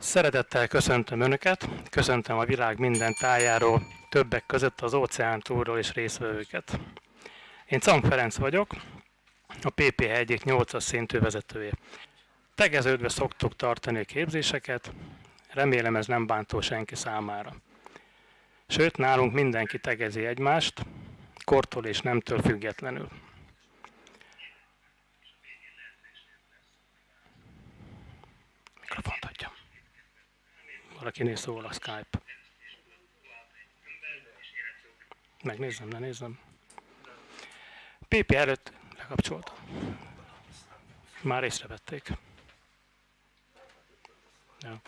Szeretettel köszöntöm Önöket, köszöntöm a világ minden tájáról, többek között az óceán túlról és részvevőket. Én Cang Ferenc vagyok, a PPH egyik 8-as szintű vezetője. Tegeződve szoktuk tartani a képzéseket, remélem ez nem bántó senki számára. Sőt, nálunk mindenki tegezi egymást, kortól és nemtől függetlenül. Mikrofont adjam. Valakinél szól a Skype. Megnézem, ne nézem. PP előtt lekapcsolta. Már észrevették. Ja.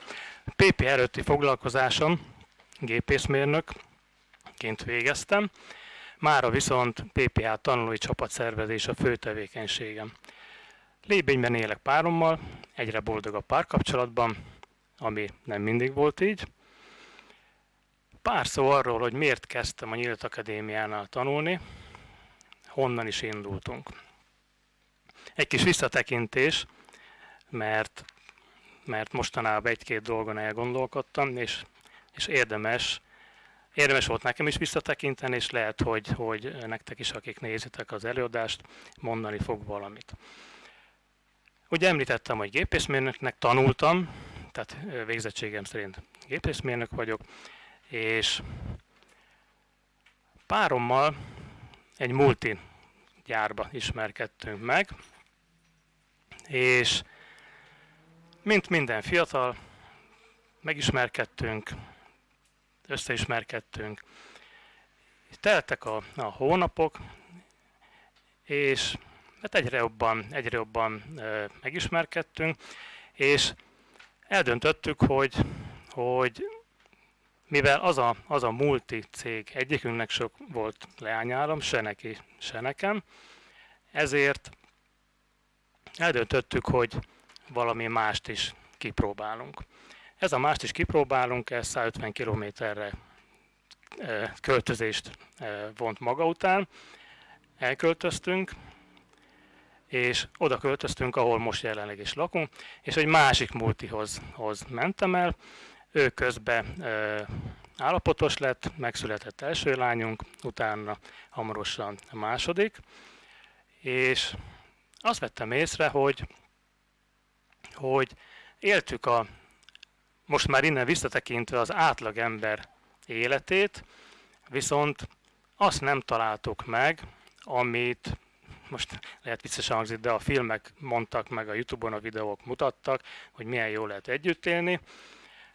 PP előtti foglalkozásom gépészmérnökként végeztem. Mára viszont PPA tanulói csapat szervezés a fő tevékenységem. Lébényben élek párommal, egyre boldog a párkapcsolatban, ami nem mindig volt így. Pár szó arról, hogy miért kezdtem a Nyílt Akadémiánál tanulni, honnan is indultunk. Egy kis visszatekintés, mert, mert mostanában egy-két dolgon elgondolkodtam, és, és érdemes, érdemes volt nekem is visszatekinteni, és lehet, hogy, hogy nektek is, akik nézitek az előadást, mondani fog valamit. Ugye említettem, hogy gépészmérnöknek tanultam, tehát végzettségem szerint gépészmérnök vagyok, és párommal egy multi gyárba ismerkedtünk meg, és mint minden fiatal, megismerkedtünk, összeismerkedtünk, teltek a, a hónapok, és hát egyre jobban, egyre jobban e, megismerkedtünk, és eldöntöttük, hogy, hogy mivel az a, az a multi cég egyikünknek sok volt leányálom, se neki, se nekem, ezért eldöntöttük, hogy valami mást is kipróbálunk. Ez a mást is kipróbálunk, ez 150 kilométerre költözést vont maga után. Elköltöztünk, és oda költöztünk, ahol most jelenleg is lakunk, és egy másik multihoz hoz mentem el. Ő közben e, állapotos lett, megszületett első lányunk, utána hamarosan a második, és azt vettem észre, hogy, hogy éltük a, most már innen visszatekintve az átlagember életét, viszont azt nem találtuk meg, amit most lehet viccesen hangzik, de a filmek mondtak, meg a Youtube-on a videók mutattak, hogy milyen jól lehet együtt élni.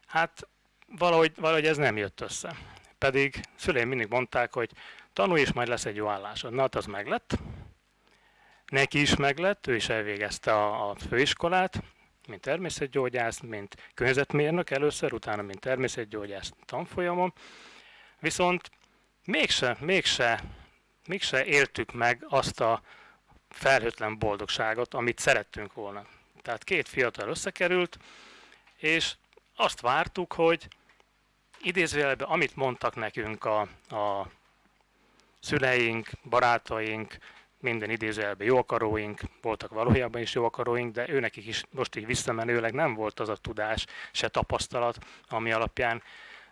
Hát valahogy, valahogy ez nem jött össze. Pedig szüleim mindig mondták, hogy tanulj és majd lesz egy jó állásod. Na, hát az meglett. Neki is meglett, ő is elvégezte a, a főiskolát, mint természetgyógyász, mint környezetmérnök először, utána mint természetgyógyász tanfolyamon. Viszont mégse, mégse, mégse éltük meg azt a felhőtlen boldogságot, amit szerettünk volna. Tehát két fiatal összekerült, és azt vártuk, hogy idézőjelben, amit mondtak nekünk a, a szüleink, barátaink, minden idézőjelben jóakaróink, voltak valójában is jóakaróink, de őnekik is most így visszamenőleg nem volt az a tudás, se tapasztalat, ami alapján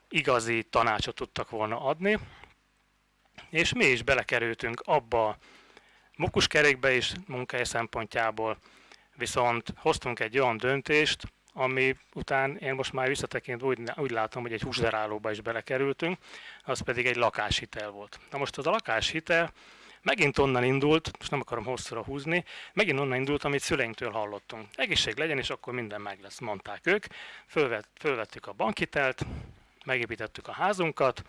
igazi tanácsot tudtak volna adni. És mi is belekerültünk abba mukuskerékbe is munkahely szempontjából, viszont hoztunk egy olyan döntést, ami után én most már visszatekint úgy, úgy látom, hogy egy húsdarálóba is belekerültünk, az pedig egy lakáshitel volt. Na most az a lakáshitel megint onnan indult, most nem akarom hosszúra húzni, megint onnan indult, amit szüleinktől hallottunk. Egészség legyen, és akkor minden meg lesz, mondták ők. Fölvett, fölvettük a bankhitelt, megépítettük a házunkat,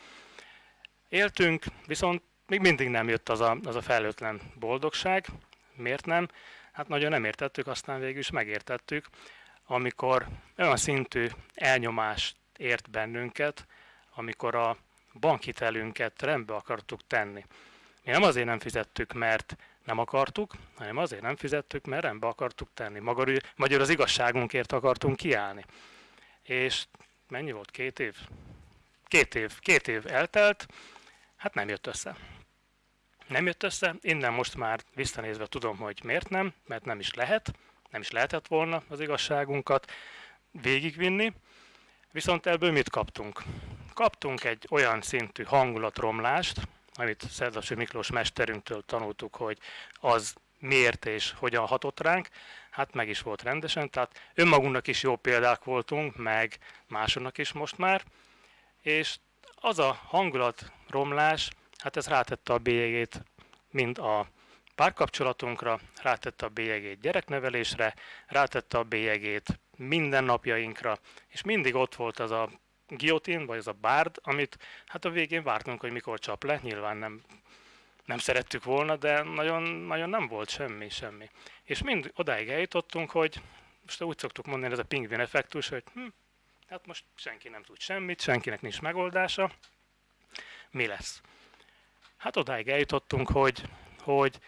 éltünk, viszont még mindig nem jött az a, az a felőtlen boldogság. Miért nem? Hát nagyon nem értettük, aztán végül is megértettük, amikor olyan szintű elnyomást ért bennünket, amikor a bankhitelünket rendbe akartuk tenni. Mi nem azért nem fizettük, mert nem akartuk, hanem azért nem fizettük, mert rendbe akartuk tenni. Magyar, magyar az igazságunkért akartunk kiállni. És mennyi volt? Két év? Két év, két év eltelt, hát nem jött össze nem jött össze. Innen most már visszanézve tudom, hogy miért nem, mert nem is lehet, nem is lehetett volna az igazságunkat végigvinni. Viszont ebből mit kaptunk? Kaptunk egy olyan szintű hangulatromlást, amit Szerdasi Miklós mesterünktől tanultuk, hogy az miért és hogyan hatott ránk, hát meg is volt rendesen, tehát önmagunknak is jó példák voltunk, meg másoknak is most már, és az a hangulatromlás, hát ez rátette a bélyegét mind a párkapcsolatunkra, rátette a bélyegét gyereknevelésre, rátette a bélyegét mindennapjainkra, és mindig ott volt az a giotin, vagy az a bárd, amit hát a végén vártunk, hogy mikor csap le, nyilván nem, nem szerettük volna, de nagyon, nagyon nem volt semmi, semmi. És mind odáig eljutottunk, hogy most úgy szoktuk mondani, ez a pingvin effektus, hogy hm, hát most senki nem tud semmit, senkinek nincs megoldása, mi lesz? Hát odáig eljutottunk, hogy, hogy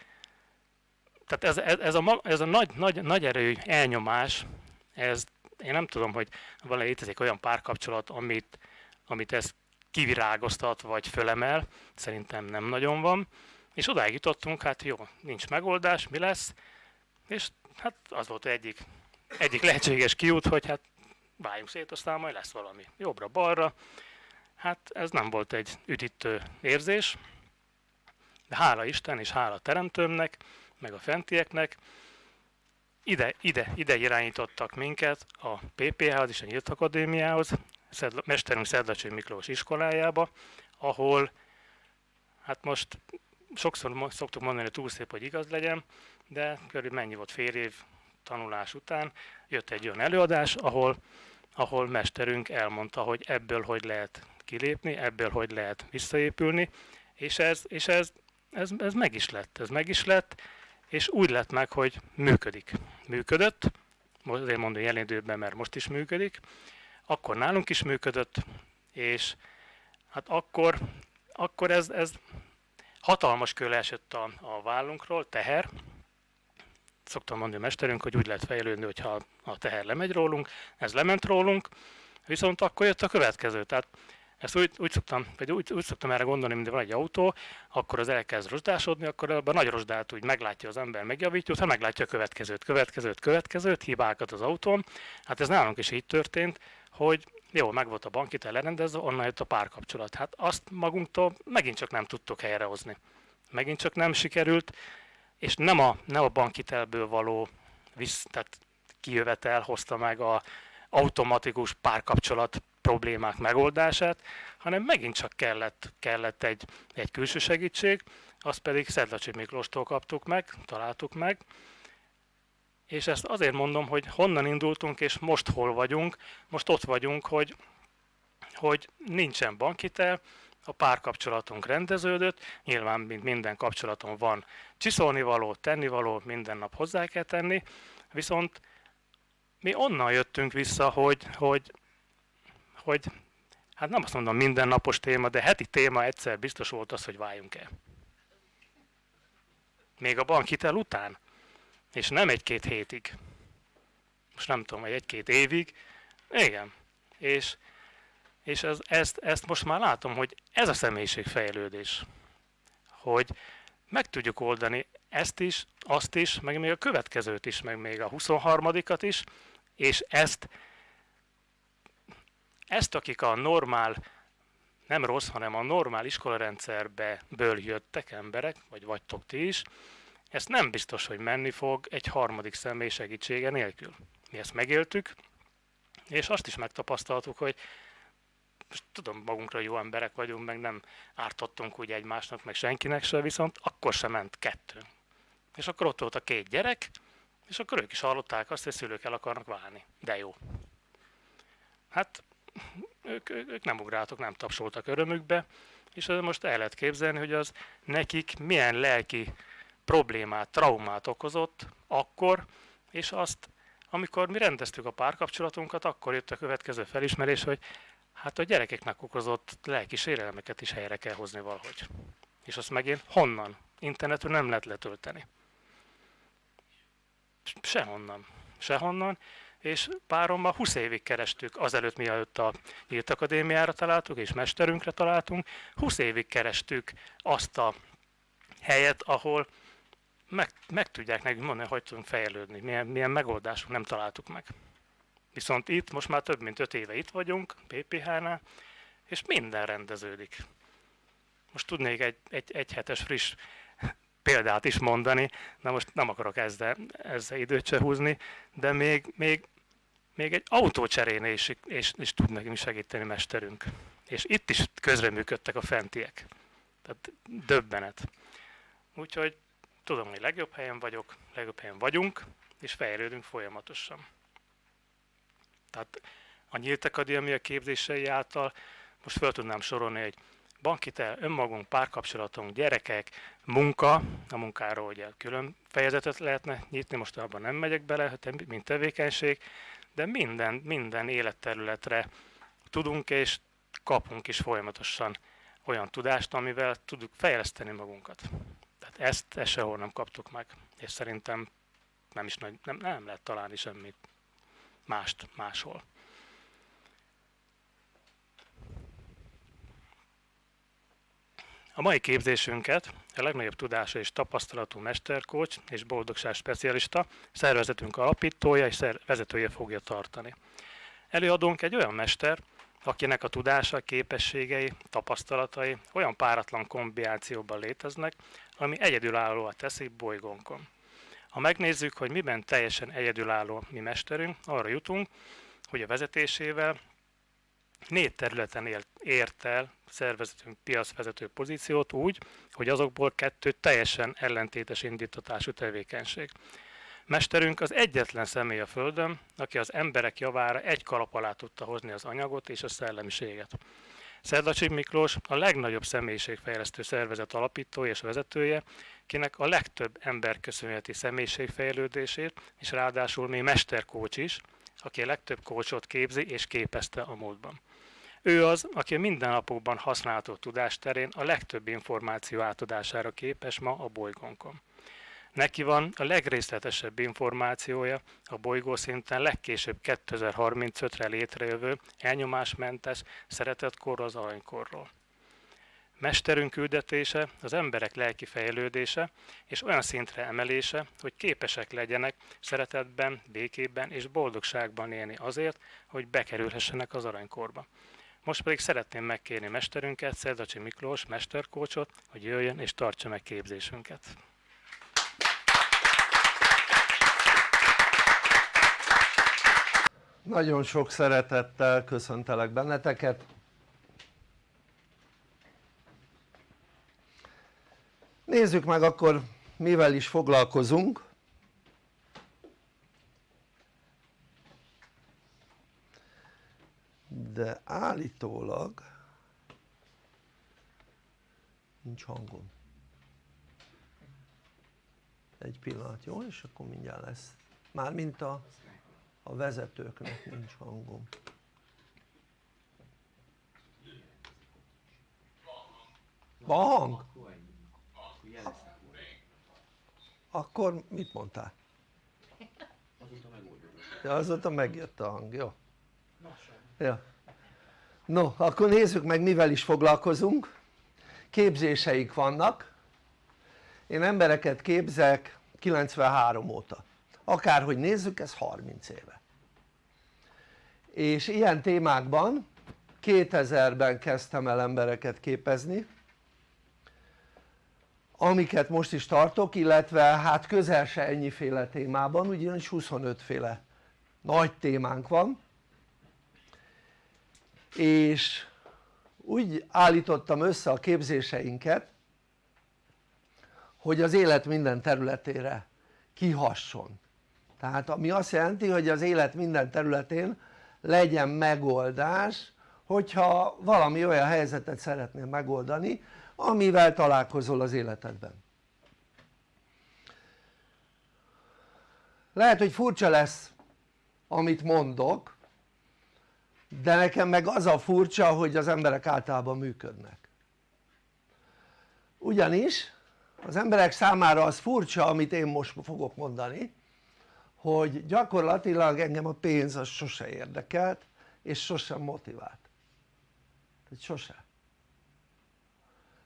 tehát ez, ez, ez, a, ez a nagy, nagy, nagy erő elnyomás, ez, én nem tudom, hogy van létezik olyan párkapcsolat, amit, amit ez kivirágoztat vagy fölemel, szerintem nem nagyon van, és odáig jutottunk, hát jó, nincs megoldás, mi lesz, és hát az volt egyik, egyik lehetséges kiút, hogy hát váljunk szét, aztán majd lesz valami jobbra-balra. Hát ez nem volt egy üdítő érzés, de hála Isten és hála Teremtőmnek, meg a fentieknek, ide, ide, ide irányítottak minket a PPH-hoz és a Nyílt Akadémiához, Szedla, mesterünk Szedlacső Miklós iskolájába, ahol hát most sokszor szoktuk mondani, hogy túl szép, hogy igaz legyen, de körülbelül mennyi volt fél év tanulás után, jött egy olyan előadás, ahol, ahol mesterünk elmondta, hogy ebből hogy lehet kilépni, ebből hogy lehet visszaépülni, és ez, és ez, ez, ez meg is lett, ez meg is lett, és úgy lett meg, hogy működik. Működött, azért mondom jelen időben, mert most is működik, akkor nálunk is működött, és hát akkor, akkor ez, ez hatalmas kő esett a, a vállunkról, teher. Szoktam mondani a mesterünk, hogy úgy lehet fejlődni, hogyha a teher lemegy rólunk, ez lement rólunk, viszont akkor jött a következő. Tehát ezt úgy, úgy, szoktam, vagy úgy, úgy szoktam erre gondolni, mint van egy autó, akkor az elkezd rozsdásodni, akkor a nagy rozsdát úgy meglátja az ember, megjavítja, utána meglátja a következőt, következőt, következőt, hibákat az autón. Hát ez nálunk is így történt, hogy jó, meg volt a bankitel lerendezve, onnan jött a párkapcsolat. Hát azt magunktól megint csak nem tudtuk helyrehozni. Megint csak nem sikerült, és nem a, nem a bankitelből való visz, tehát kijövetel hozta meg a automatikus párkapcsolat problémák megoldását, hanem megint csak kellett, kellett egy, egy külső segítség, azt pedig Szedlacsi Miklóstól kaptuk meg, találtuk meg, és ezt azért mondom, hogy honnan indultunk, és most hol vagyunk. Most ott vagyunk, hogy, hogy nincsen bankitel, a párkapcsolatunk rendeződött, nyilván mint minden kapcsolaton van csiszolni való, minden nap hozzá kell tenni, viszont mi onnan jöttünk vissza, hogy, hogy, hogy hát nem azt mondom mindennapos téma, de heti téma egyszer biztos volt az, hogy váljunk el. Még a bankhitel után. És nem egy-két hétig. Most nem tudom, egy-két évig. Igen. És, és ez, ezt, ezt most már látom, hogy ez a személyiségfejlődés. Hogy meg tudjuk oldani ezt is, azt is, meg még a következőt is, meg még a 23-at is, és ezt, ezt akik a normál, nem rossz, hanem a normál iskolarendszerbe ből jöttek emberek, vagy vagytok ti is, ezt nem biztos, hogy menni fog egy harmadik személy segítsége nélkül. Mi ezt megéltük, és azt is megtapasztaltuk, hogy most tudom, magunkra jó emberek vagyunk, meg nem ártottunk úgy egymásnak, meg senkinek se, viszont akkor sem ment kettő. És akkor ott volt a két gyerek, és akkor ők is hallották azt, hogy szülők el akarnak válni. De jó. Hát ők, ők nem ugráltak, nem tapsoltak örömükbe, és most el lehet képzelni, hogy az nekik milyen lelki problémát, traumát okozott akkor, és azt, amikor mi rendeztük a párkapcsolatunkat, akkor jött a következő felismerés, hogy hát a gyerekeknek okozott lelki sérelmeket is helyre kell hozni valahogy. És azt megint honnan? Internetről nem lehet letölteni. Sehonnan. Sehonnan. És párommal 20 évig kerestük, azelőtt mielőtt a Nyílt Akadémiára találtuk, és mesterünkre találtunk, 20 évig kerestük azt a helyet, ahol meg, meg tudják nekünk mondani, hogy tudunk fejlődni, milyen, milyen megoldásunk nem találtuk meg. Viszont itt most már több mint 5 éve itt vagyunk, PPH-nál, és minden rendeződik. Most tudnék egy, egy, egy hetes friss példát is mondani, na most nem akarok ezzel, ezzel időt se húzni, de még, még, még egy autócserénél is, és, és tud nekünk segíteni mesterünk. És itt is közreműködtek a fentiek. Tehát döbbenet. Úgyhogy tudom, hogy legjobb helyen vagyok, legjobb helyen vagyunk, és fejlődünk folyamatosan. Tehát a Nyílt Akadémia képzései által most fel tudnám sorolni egy bankitel, önmagunk, párkapcsolatunk, gyerekek, munka, a munkáról ugye külön fejezetet lehetne nyitni, most abban nem megyek bele, mint tevékenység, de minden, minden életterületre tudunk és kapunk is folyamatosan olyan tudást, amivel tudjuk fejleszteni magunkat. Tehát ezt, ezt sehol nem kaptuk meg, és szerintem nem is nagy, nem, nem lehet találni semmit mást máshol. A mai képzésünket a legnagyobb tudása és tapasztalatú mesterkócs és boldogság specialista, szervezetünk alapítója és vezetője fogja tartani. Előadónk egy olyan mester, akinek a tudása, képességei, tapasztalatai olyan páratlan kombinációban léteznek, ami egyedülállóan teszi bolygónkon. Ha megnézzük, hogy miben teljesen egyedülálló mi mesterünk, arra jutunk, hogy a vezetésével négy területen ért el szervezetünk piacvezető pozíciót úgy, hogy azokból kettő teljesen ellentétes indítatású tevékenység. Mesterünk az egyetlen személy a Földön, aki az emberek javára egy kalap alá tudta hozni az anyagot és a szellemiséget. Szerdacsi Miklós a legnagyobb személyiségfejlesztő szervezet alapítója és vezetője, kinek a legtöbb ember köszönheti személyiségfejlődését, és ráadásul még mesterkócs is, aki a legtöbb kócsot képzi és képezte a múltban. Ő az, aki a mindennapokban használható tudás terén a legtöbb információ átadására képes ma a bolygónkon. Neki van a legrészletesebb információja a bolygó szinten legkésőbb 2035-re létrejövő elnyomásmentes szeretetkorról az aranykorról. Mesterünk küldetése az emberek lelki fejlődése és olyan szintre emelése, hogy képesek legyenek szeretetben, békében és boldogságban élni azért, hogy bekerülhessenek az aranykorba. Most pedig szeretném megkérni mesterünket, Szerdacsi Miklós, mesterkócsot, hogy jöjjön és tartsa meg képzésünket. Nagyon sok szeretettel köszöntelek benneteket. Nézzük meg akkor mivel is foglalkozunk. De állítólag nincs hangom. Egy pillanat, jó? És akkor mindjárt lesz. Mármint a a vezetőknek nincs hangom van hang? akkor mit mondtál? ja azóta megjött a hang, jó? Ja. no akkor nézzük meg mivel is foglalkozunk. Képzéseik vannak. Én embereket képzek 93 óta. Akárhogy nézzük ez 30 éve. És ilyen témákban 2000-ben kezdtem el embereket képezni amiket most is tartok illetve hát közel se ennyiféle témában ugyanis 25 féle nagy témánk van és úgy állítottam össze a képzéseinket hogy az élet minden területére kihasson. Tehát ami azt jelenti hogy az élet minden területén legyen megoldás hogyha valami olyan helyzetet szeretnél megoldani amivel találkozol az életedben. Lehet hogy furcsa lesz amit mondok de nekem meg az a furcsa hogy az emberek általában működnek. Ugyanis az emberek számára az furcsa amit én most fogok mondani hogy gyakorlatilag engem a pénz az sose érdekelt és sosem motivált. Tehát sose.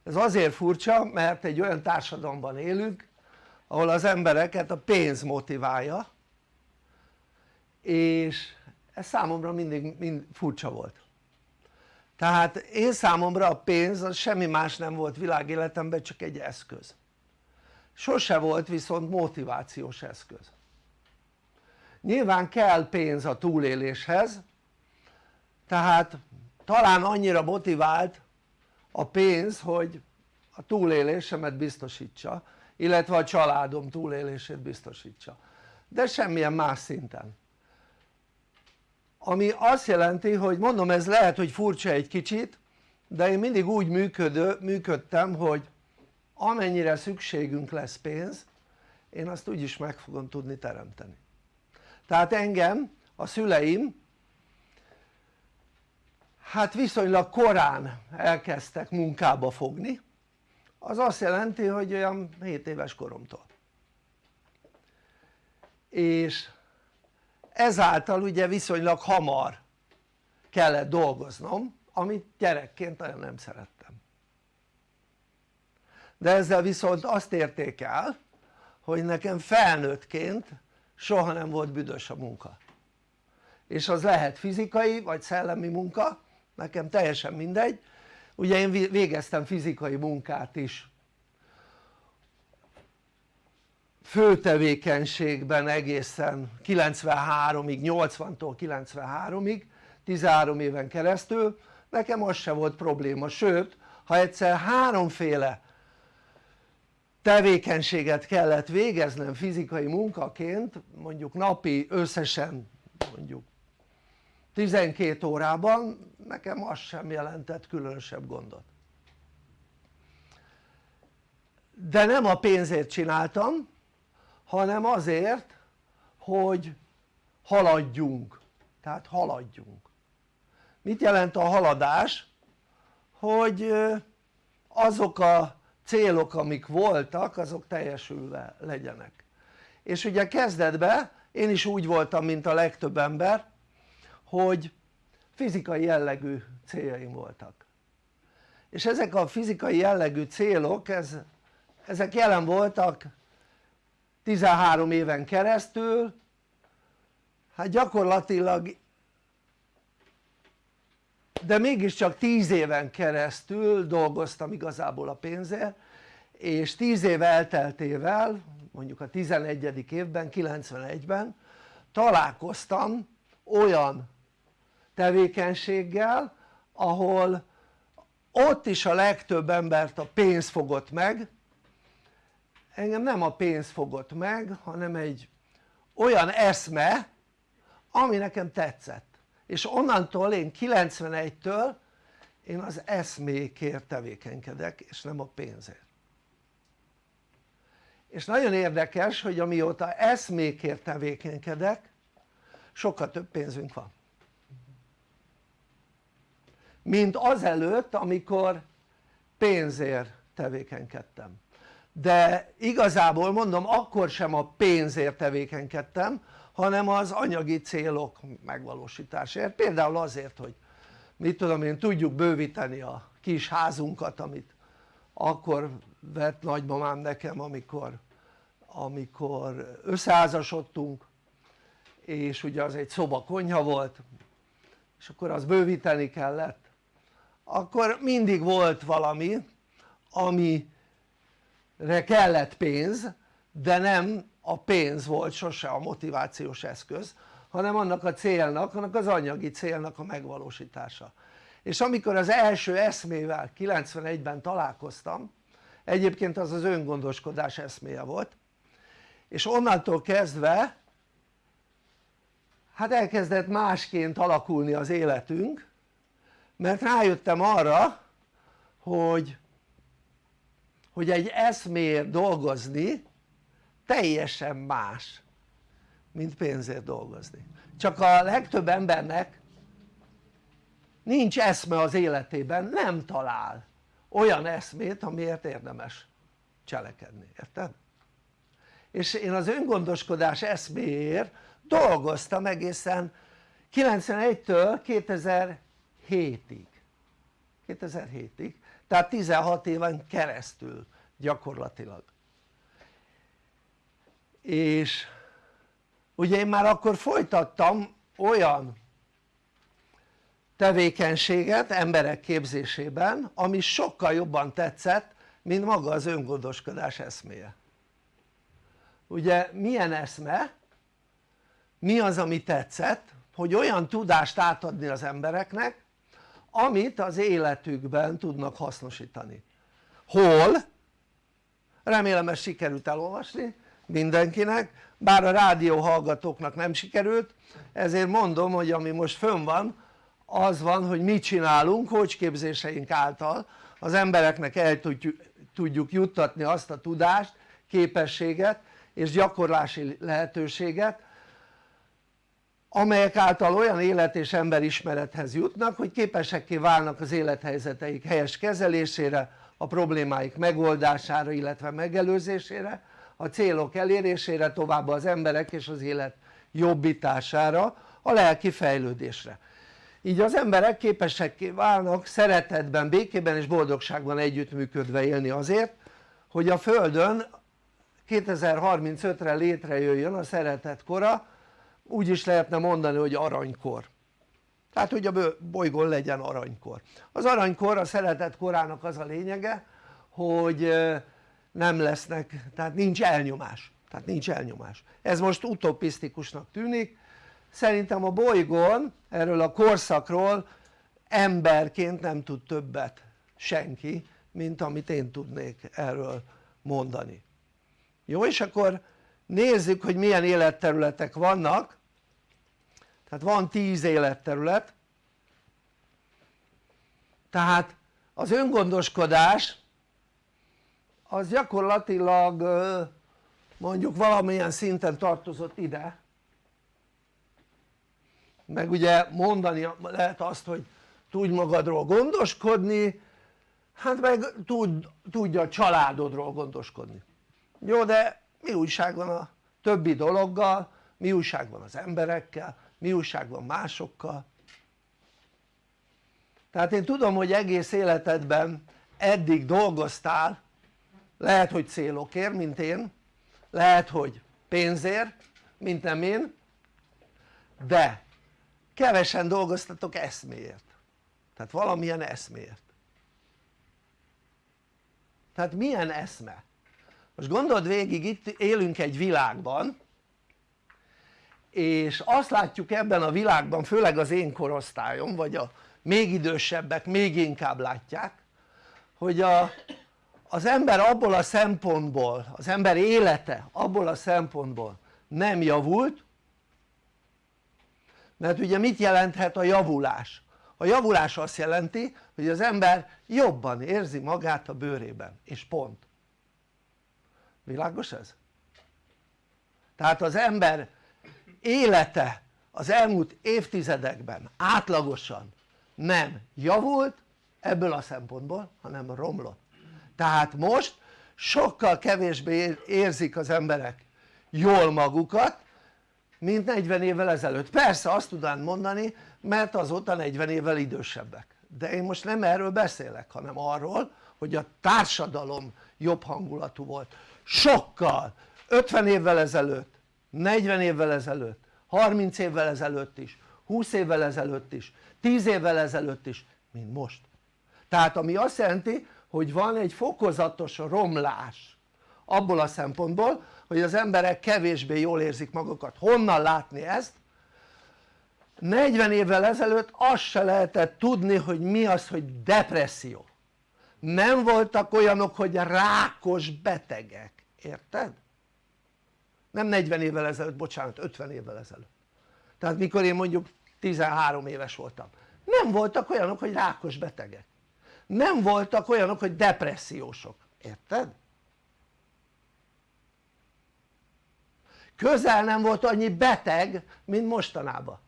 Ez azért furcsa mert egy olyan társadalomban élünk ahol az embereket a pénz motiválja és ez számomra mindig mind furcsa volt. Tehát én számomra a pénz az semmi más nem volt világéletemben csak egy eszköz. Sose volt viszont motivációs eszköz. Nyilván kell pénz a túléléshez tehát talán annyira motivált a pénz hogy a túlélésemet biztosítsa illetve a családom túlélését biztosítsa. De semmilyen más szinten ami azt jelenti hogy mondom ez lehet hogy furcsa egy kicsit de én mindig úgy működő, működtem hogy amennyire szükségünk lesz pénz én azt úgyis meg fogom tudni teremteni. Tehát engem a szüleim hát viszonylag korán elkezdtek munkába fogni. Az azt jelenti hogy olyan 7 éves koromtól. És ezáltal ugye viszonylag hamar kellett dolgoznom amit gyerekként nagyon nem szerettem. De ezzel viszont azt érték el hogy nekem felnőttként soha nem volt büdös a munka. És az lehet fizikai vagy szellemi munka nekem teljesen mindegy. Ugye én végeztem fizikai munkát is főtevékenységben egészen 93-ig, 80-tól 93-ig 13 éven keresztül. Nekem az se volt probléma, sőt ha egyszer háromféle tevékenységet kellett végeznem fizikai munkaként mondjuk napi összesen mondjuk 12 órában nekem az sem jelentett különösebb gondot. De nem a pénzért csináltam hanem azért hogy haladjunk. Tehát haladjunk. Mit jelent a haladás? hogy azok a célok amik voltak azok teljesülve legyenek. És ugye kezdetben én is úgy voltam mint a legtöbb ember hogy fizikai jellegű céljaim voltak. És ezek a fizikai jellegű célok ez, ezek jelen voltak 13 éven keresztül hát gyakorlatilag de mégiscsak 10 éven keresztül dolgoztam igazából a pénzért és 10 év elteltével mondjuk a 11. évben 91-ben találkoztam olyan tevékenységgel ahol ott is a legtöbb embert a pénz fogott meg engem nem a pénz fogott meg hanem egy olyan eszme ami nekem tetszett. És onnantól én 91-től én az eszmékért tevékenykedek és nem a pénzért. És nagyon érdekes hogy amióta eszmékért tevékenykedek sokkal több pénzünk van. Mint azelőtt amikor pénzért tevékenykedtem de igazából mondom akkor sem a pénzért tevékenykedtem hanem az anyagi célok megvalósításért. Például azért hogy mit tudom én tudjuk bővíteni a kis házunkat amit akkor vett nagymamám nekem amikor amikor összeházasodtunk és ugye az egy szoba konyha volt és akkor az bővíteni kellett. Akkor mindig volt valami amire kellett pénz de nem a pénz volt sose a motivációs eszköz hanem annak a célnak, annak az anyagi célnak a megvalósítása. És amikor az első eszmével 91-ben találkoztam egyébként az az öngondoskodás eszméje volt és onnantól kezdve hát elkezdett másként alakulni az életünk mert rájöttem arra hogy hogy egy eszméért dolgozni teljesen más mint pénzért dolgozni. Csak a legtöbb embernek nincs eszme az életében, nem talál olyan eszmét amiért érdemes cselekedni, érted? és én az öngondoskodás eszméért dolgoztam egészen 91-től 2007-ig 2007-ig tehát 16 éven keresztül gyakorlatilag és ugye én már akkor folytattam olyan tevékenységet emberek képzésében ami sokkal jobban tetszett mint maga az öngondoskodás eszméje ugye milyen eszme? mi az ami tetszett? hogy olyan tudást átadni az embereknek amit az életükben tudnak hasznosítani hol? remélem ezt sikerült elolvasni mindenkinek bár a rádió hallgatóknak nem sikerült ezért mondom hogy ami most fönn van az van hogy mit csinálunk képzéseink által az embereknek el tudjuk, tudjuk juttatni azt a tudást, képességet és gyakorlási lehetőséget amelyek által olyan élet és emberismerethez jutnak hogy képesekké válnak az élethelyzeteik helyes kezelésére a problémáik megoldására illetve megelőzésére a célok elérésére továbbá az emberek és az élet jobbítására a lelki fejlődésre. Így az emberek képesek válnak szeretetben, békében és boldogságban együttműködve élni azért hogy a Földön 2035-re létrejöjjön a szeretet kora úgy is lehetne mondani hogy aranykor. Tehát hogy a bolygón legyen aranykor. Az aranykor a szeretet korának az a lényege hogy nem lesznek, tehát nincs elnyomás. Tehát nincs elnyomás. Ez most utopisztikusnak tűnik. Szerintem a bolygón erről a korszakról emberként nem tud többet senki mint amit én tudnék erről mondani. Jó és akkor nézzük hogy milyen életterületek vannak. Tehát van 10 életterület. Tehát az öngondoskodás az gyakorlatilag mondjuk valamilyen szinten tartozott ide. Meg ugye mondani lehet azt hogy tudj magadról gondoskodni hát meg tud, tudja a családodról gondoskodni. Jó de mi újság van a többi dologgal? Mi újság van az emberekkel? Mi újság van másokkal? Tehát én tudom hogy egész életedben eddig dolgoztál lehet hogy célokért mint én lehet hogy pénzért mint nem én de kevesen dolgoztatok eszméért. Tehát valamilyen eszméért. Tehát milyen eszme? Most gondold végig itt élünk egy világban és azt látjuk ebben a világban főleg az én korosztályom vagy a még idősebbek még inkább látják hogy a, az ember abból a szempontból, az ember élete abból a szempontból nem javult mert ugye mit jelenthet a javulás? a javulás azt jelenti hogy az ember jobban érzi magát a bőrében és pont világos ez? tehát az ember élete az elmúlt évtizedekben átlagosan nem javult ebből a szempontból hanem romlott. Tehát most sokkal kevésbé érzik az emberek jól magukat mint 40 évvel ezelőtt. Persze azt tudnám mondani mert azóta 40 évvel idősebbek. De én most nem erről beszélek hanem arról hogy a társadalom jobb hangulatú volt sokkal. 50 évvel ezelőtt 40 évvel ezelőtt 30 évvel ezelőtt is 20 évvel ezelőtt is 10 évvel ezelőtt is mint most. Tehát ami azt jelenti hogy van egy fokozatos romlás. Abból a szempontból hogy az emberek kevésbé jól érzik magukat. Honnan látni ezt? 40 évvel ezelőtt azt se lehetett tudni hogy mi az hogy depresszió. Nem voltak olyanok hogy rákos betegek, érted? nem 40 évvel ezelőtt, bocsánat 50 évvel ezelőtt tehát mikor én mondjuk 13 éves voltam nem voltak olyanok hogy rákos betegek nem voltak olyanok hogy depressziósok, érted? közel nem volt annyi beteg mint mostanában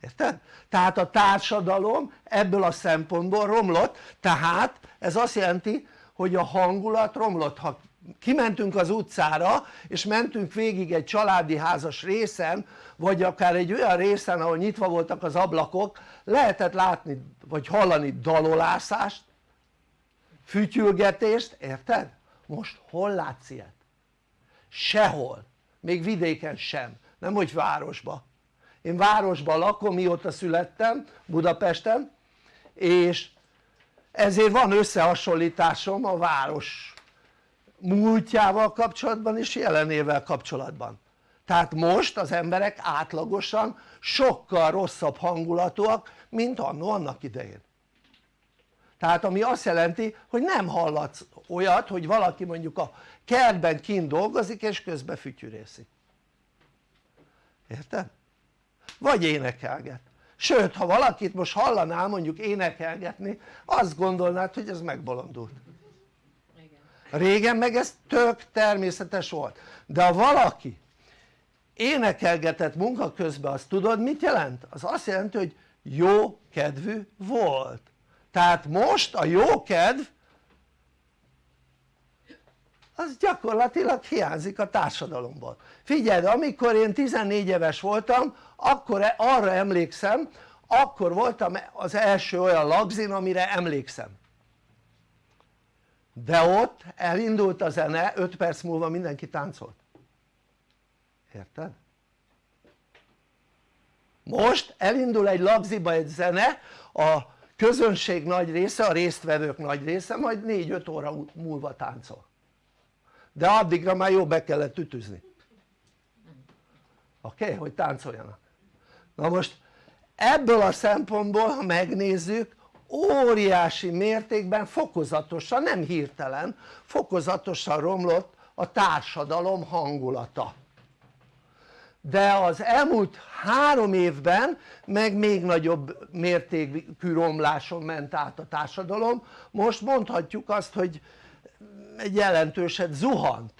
érted? tehát a társadalom ebből a szempontból romlott tehát ez azt jelenti hogy a hangulat romlott ha kimentünk az utcára és mentünk végig egy családi házas részen vagy akár egy olyan részen ahol nyitva voltak az ablakok lehetett látni vagy hallani dalolászást fütyülgetést, érted? most hol látsz ilyet? sehol, még vidéken sem, nem hogy városba én városban lakom mióta születtem Budapesten és ezért van összehasonlításom a város múltjával kapcsolatban és jelenével kapcsolatban. Tehát most az emberek átlagosan sokkal rosszabb hangulatúak mint annó annak idején. Tehát ami azt jelenti hogy nem hallatsz olyat hogy valaki mondjuk a kertben kint dolgozik és közben fütyűrészik érted? vagy énekelget. Sőt ha valakit most hallanál mondjuk énekelgetni azt gondolnád hogy ez megbolondult régen meg ez tök természetes volt. De ha valaki énekelgetett munka közben azt tudod mit jelent? az azt jelenti hogy jó kedvű volt. Tehát most a jó kedv az gyakorlatilag hiányzik a társadalomból. Figyeld amikor én 14 éves voltam akkor e- arra emlékszem akkor voltam az első olyan lagzin amire emlékszem de ott elindult a zene 5 perc múlva mindenki táncolt érted? most elindul egy lagziba egy zene a közönség nagy része, a résztvevők nagy része majd 4-5 óra múlva táncol de addigra már jó be kellett ütüzni oké? Okay? hogy táncoljanak na most ebből a szempontból ha megnézzük óriási mértékben fokozatosan, nem hirtelen, fokozatosan romlott a társadalom hangulata. De az elmúlt három évben meg még nagyobb mértékű romláson ment át a társadalom. Most mondhatjuk azt hogy egy jelentőset zuhant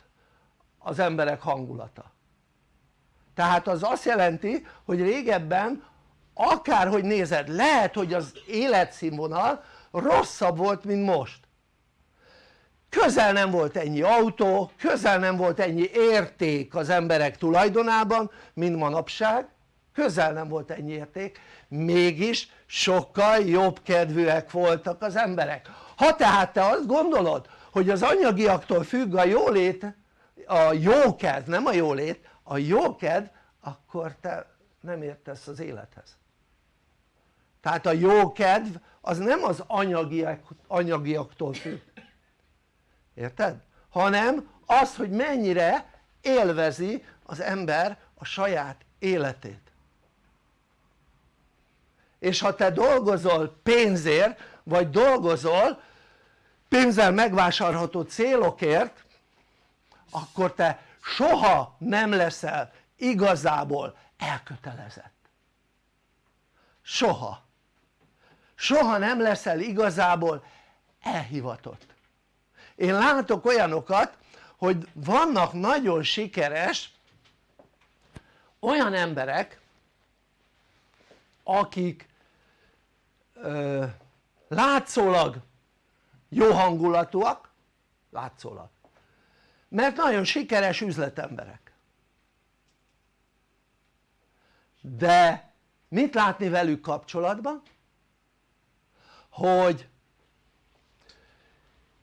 az emberek hangulata. Tehát az azt jelenti hogy régebben akárhogy nézed lehet hogy az életszínvonal rosszabb volt mint most. Közel nem volt ennyi autó, közel nem volt ennyi érték az emberek tulajdonában mint manapság. Közel nem volt ennyi érték. Mégis sokkal jobb kedvűek voltak az emberek. Ha tehát te azt gondolod hogy az anyagiaktól függ a jólét a jókedv, nem a jólét, a jókedv akkor te nem értesz az élethez tehát a jókedv az nem az anyagiak, anyagiaktól függ. Érted? hanem az hogy mennyire élvezi az ember a saját életét. És ha te dolgozol pénzért vagy dolgozol pénzzel megvásárolható célokért akkor te soha nem leszel igazából elkötelezett. Soha soha nem leszel igazából elhivatott én látok olyanokat hogy vannak nagyon sikeres olyan emberek akik ö, látszólag jó hangulatúak látszólag mert nagyon sikeres üzletemberek de mit látni velük kapcsolatban? Hogy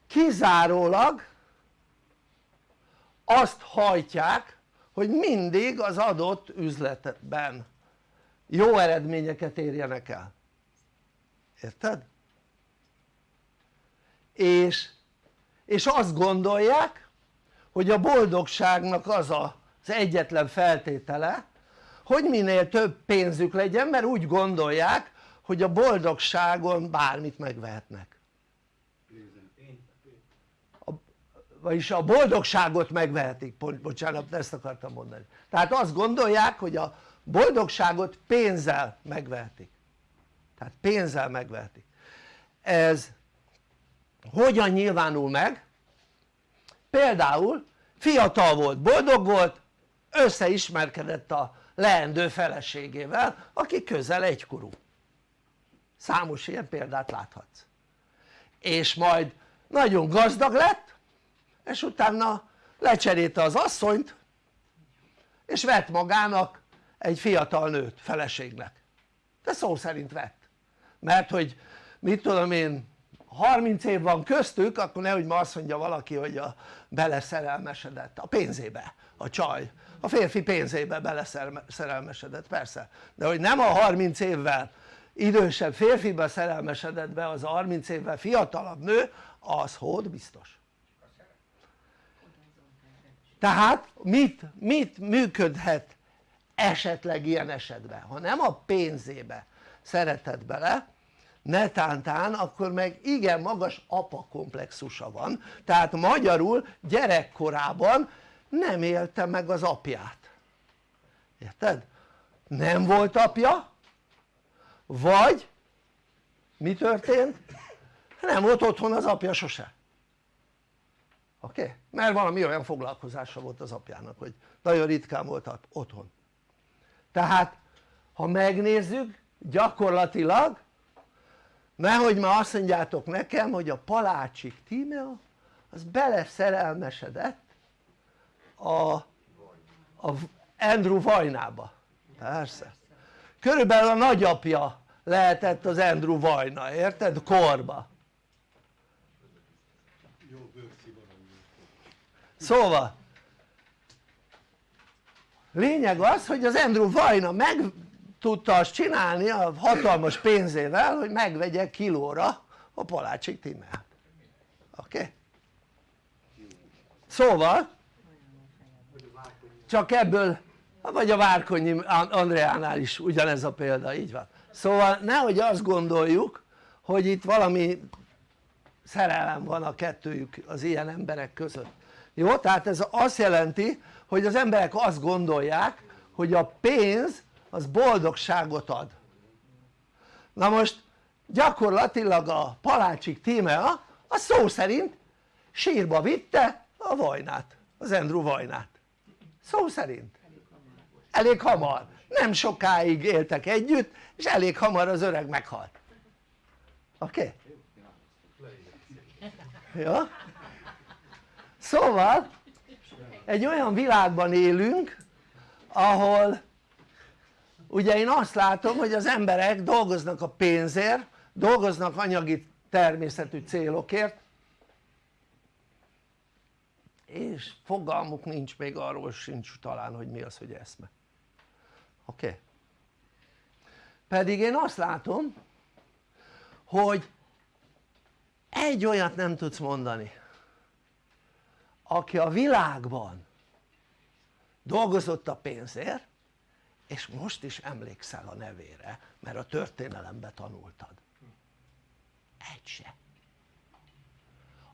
kizárólag azt hajtják hogy mindig az adott üzletben jó eredményeket érjenek el érted? és, és azt gondolják hogy a boldogságnak az a, az egyetlen feltétele hogy minél több pénzük legyen mert úgy gondolják hogy a boldogságon bármit megvehetnek. Vagyis a boldogságot megvehetik, bocsánat ezt akartam mondani. Tehát azt gondolják hogy a boldogságot pénzzel megvehetik. Tehát pénzzel megvehetik. Ez hogyan nyilvánul meg? például fiatal volt, boldog volt összeismerkedett a leendő feleségével aki közel egykorú számos ilyen példát láthatsz. És majd nagyon gazdag lett és utána lecserélte az asszonyt és vett magának egy fiatal nőt feleségnek. De szó szerint vett. Mert hogy mit tudom én 30 év van köztük akkor nehogy ma azt mondja valaki hogy a beleszerelmesedett a pénzébe a csaj. A férfi pénzébe beleszerelmesedett persze. De hogy nem a 30 évvel idősebb férfiba szerelmesedett be az a 30 évvel fiatalabb nő az hód biztos. Tehát mit, mit működhet esetleg ilyen esetben? Ha nem a pénzébe szeretett bele netántán akkor meg igen magas apa komplexusa van. Tehát magyarul gyerekkorában nem élte meg az apját. Érted? nem volt apja vagy mi történt? nem volt otthon az apja sose oké? Okay? mert valami olyan foglalkozása volt az apjának hogy nagyon ritkán volt otthon tehát ha megnézzük gyakorlatilag nehogy már azt mondjátok nekem hogy a Palácsik Tímea az beleszerelmesedett a, a Andrew Vajnába persze körülbelül a nagyapja lehetett az Andrew Vajna, érted? korba szóval lényeg az hogy az Andrew Vajna meg tudta azt csinálni a hatalmas pénzével hogy megvegye kilóra a Palácsik Tímeát oké? Okay? szóval csak ebből vagy a Várkonyi Andreánál is ugyanez a példa, így van. Szóval nehogy azt gondoljuk hogy itt valami szerelem van a kettőjük az ilyen emberek között. Jó? tehát ez azt jelenti hogy az emberek azt gondolják hogy a pénz az boldogságot ad. Na most gyakorlatilag a Palácsik Tímea a szó szerint sírba vitte a vajnát, az Andrew vajnát. Szó szerint elég hamar, nem sokáig éltek együtt és elég hamar az öreg meghalt oké? Okay? Ja? szóval egy olyan világban élünk ahol ugye én azt látom hogy az emberek dolgoznak a pénzért dolgoznak anyagi természetű célokért és fogalmuk nincs még arról sincs talán hogy mi az hogy eszme oké? Okay? pedig én azt látom hogy egy olyat nem tudsz mondani aki a világban dolgozott a pénzért és most is emlékszel a nevére mert a történelembe tanultad egy se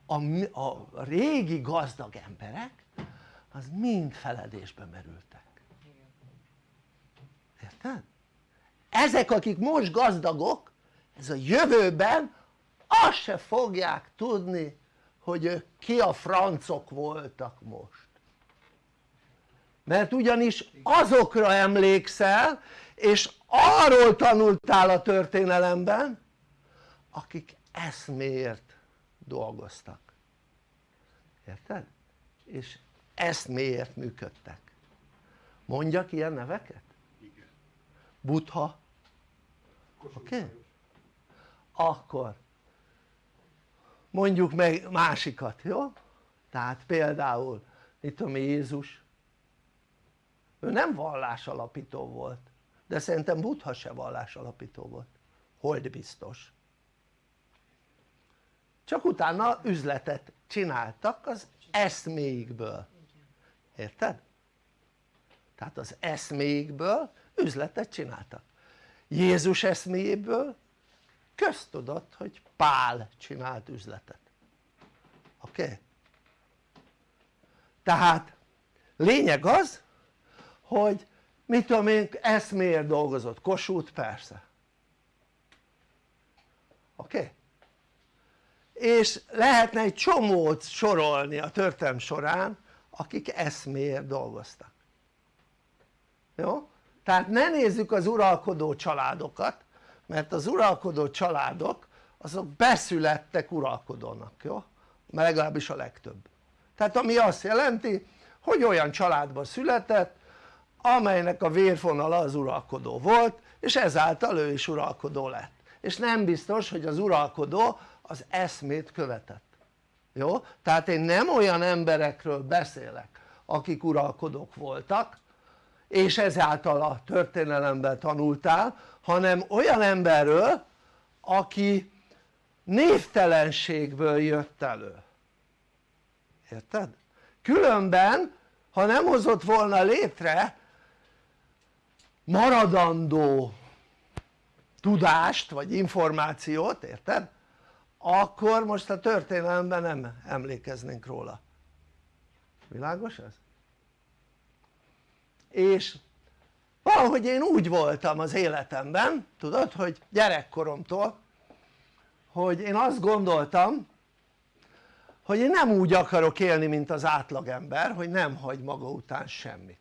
a, a régi gazdag emberek az mind feledésbe merültek érted? ezek akik most gazdagok ez a jövőben azt se fogják tudni hogy ők ki a francok voltak most mert ugyanis azokra emlékszel és arról tanultál a történelemben akik eszméért dolgoztak érted? és eszméért működtek mondjak ilyen neveket? Buddha oké? Okay? akkor mondjuk meg másikat, jó? tehát például itt tudom Jézus ő nem vallásalapító volt de szerintem Buddha se vallásalapító volt hold biztos csak utána üzletet csináltak az eszméikből érted? tehát az eszméikből üzletet csináltak Jézus eszméjéből köztudott hogy Pál csinált üzletet oké? Okay? tehát lényeg az hogy mit tudom én eszméért dolgozott, Kossuth persze oké? Okay? és lehetne egy csomót sorolni a történelm során akik eszméért dolgoztak jó? Tehát ne nézzük az uralkodó családokat mert az uralkodó családok azok beszülettek uralkodónak, jó? mert legalábbis a legtöbb tehát ami azt jelenti hogy olyan családba született amelynek a vérfonala az uralkodó volt és ezáltal ő is uralkodó lett és nem biztos hogy az uralkodó az eszmét követett jó? tehát én nem olyan emberekről beszélek akik uralkodók voltak és ezáltal a történelemben tanultál hanem olyan emberről aki névtelenségből jött elő érted? különben ha nem hozott volna létre maradandó tudást vagy információt, érted? akkor most a történelemben nem emlékeznénk róla világos ez? És valahogy én úgy voltam az életemben tudod hogy gyerekkoromtól hogy én azt gondoltam hogy én nem úgy akarok élni mint az átlagember hogy nem hagy maga után semmit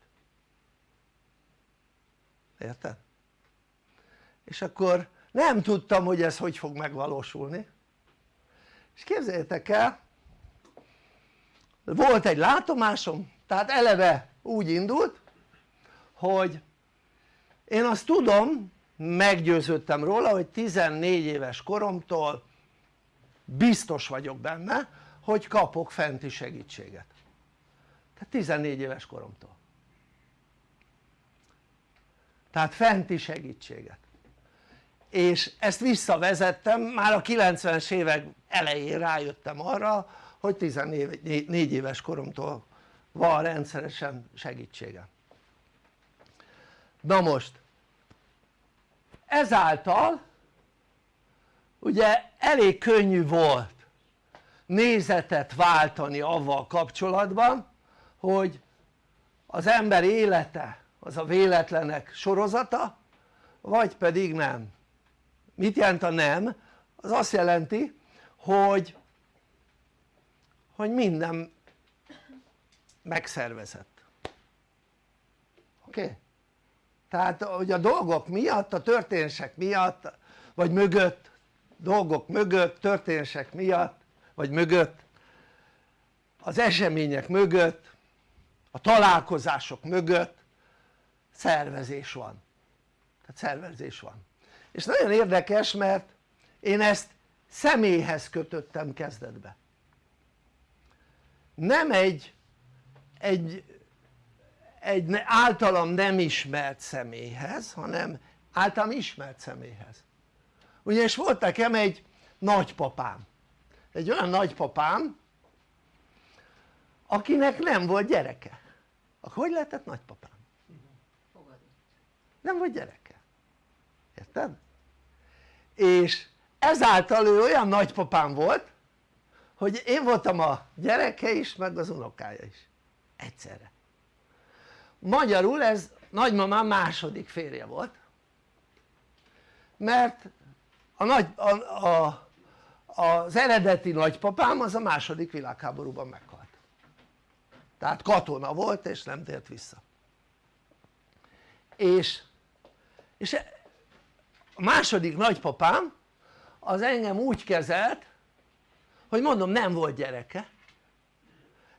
érted? és akkor nem tudtam hogy ez hogy fog megvalósulni és képzeljétek el volt egy látomásom tehát eleve úgy indult hogy én azt tudom meggyőződtem róla hogy 14 éves koromtól biztos vagyok benne hogy kapok fenti segítséget. Tehát 14 éves koromtól. Tehát fenti segítséget. És ezt visszavezettem már a 90-es évek elején rájöttem arra hogy 14 éves koromtól van rendszeresen segítségem na most ezáltal ugye elég könnyű volt nézetet váltani avval kapcsolatban hogy az ember élete az a véletlenek sorozata vagy pedig nem mit jelent a nem? az azt jelenti hogy hogy minden megszervezett oké? Okay? Tehát hogy a dolgok miatt, a történések miatt vagy mögött dolgok mögött, történések miatt vagy mögött az események mögött a találkozások mögött szervezés van. Tehát szervezés van. És nagyon érdekes mert én ezt személyhez kötöttem kezdetbe. Nem egy, egy, egy általam nem ismert személyhez hanem általam ismert személyhez. Ugyanis volt nekem egy nagypapám. Egy olyan nagypapám akinek nem volt gyereke. Akkor hogy lehetett nagypapám? nem volt gyereke. Érted? és ezáltal ő olyan nagypapám volt hogy én voltam a gyereke is meg az unokája is. Egyszerre magyarul ez nagymamám második férje volt mert a nagy, a, a, az eredeti nagypapám az a második világháborúban meghalt. Tehát katona volt és nem tért vissza. És, és a második nagypapám az engem úgy kezelt hogy mondom nem volt gyereke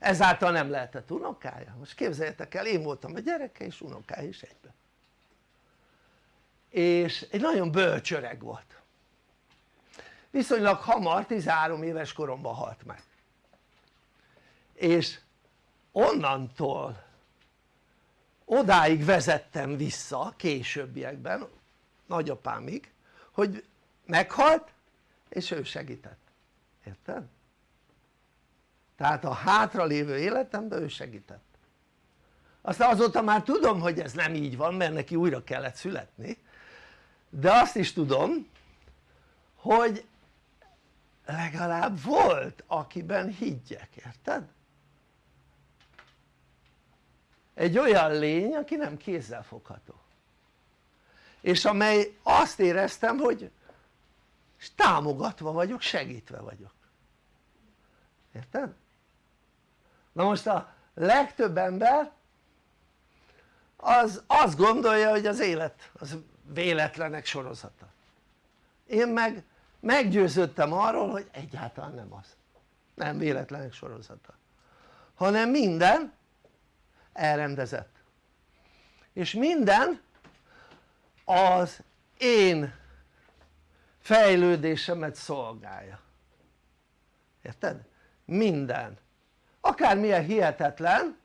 ezáltal nem lehetett unokája? Most képzeljétek el én voltam a gyereke és unokája is egyben és egy nagyon bölcs volt. Viszonylag hamar 13 éves koromban halt meg. És onnantól odáig vezettem vissza későbbiekben nagyapámig hogy meghalt és ő segített, érted? Tehát a hátra lévő életemben ő segített aztán azóta már tudom hogy ez nem így van mert neki újra kellett születni de azt is tudom hogy legalább volt akiben higgyek, érted? egy olyan lény aki nem fogható és amely azt éreztem hogy támogatva vagyok, segítve vagyok érted? Na most a legtöbb ember az azt gondolja hogy az élet az véletlenek sorozata. Én meg meggyőződtem arról hogy egyáltalán nem az. Nem véletlenek sorozata. Hanem minden elrendezett. És minden az én fejlődésemet szolgálja. Érted? minden akármilyen hihetetlen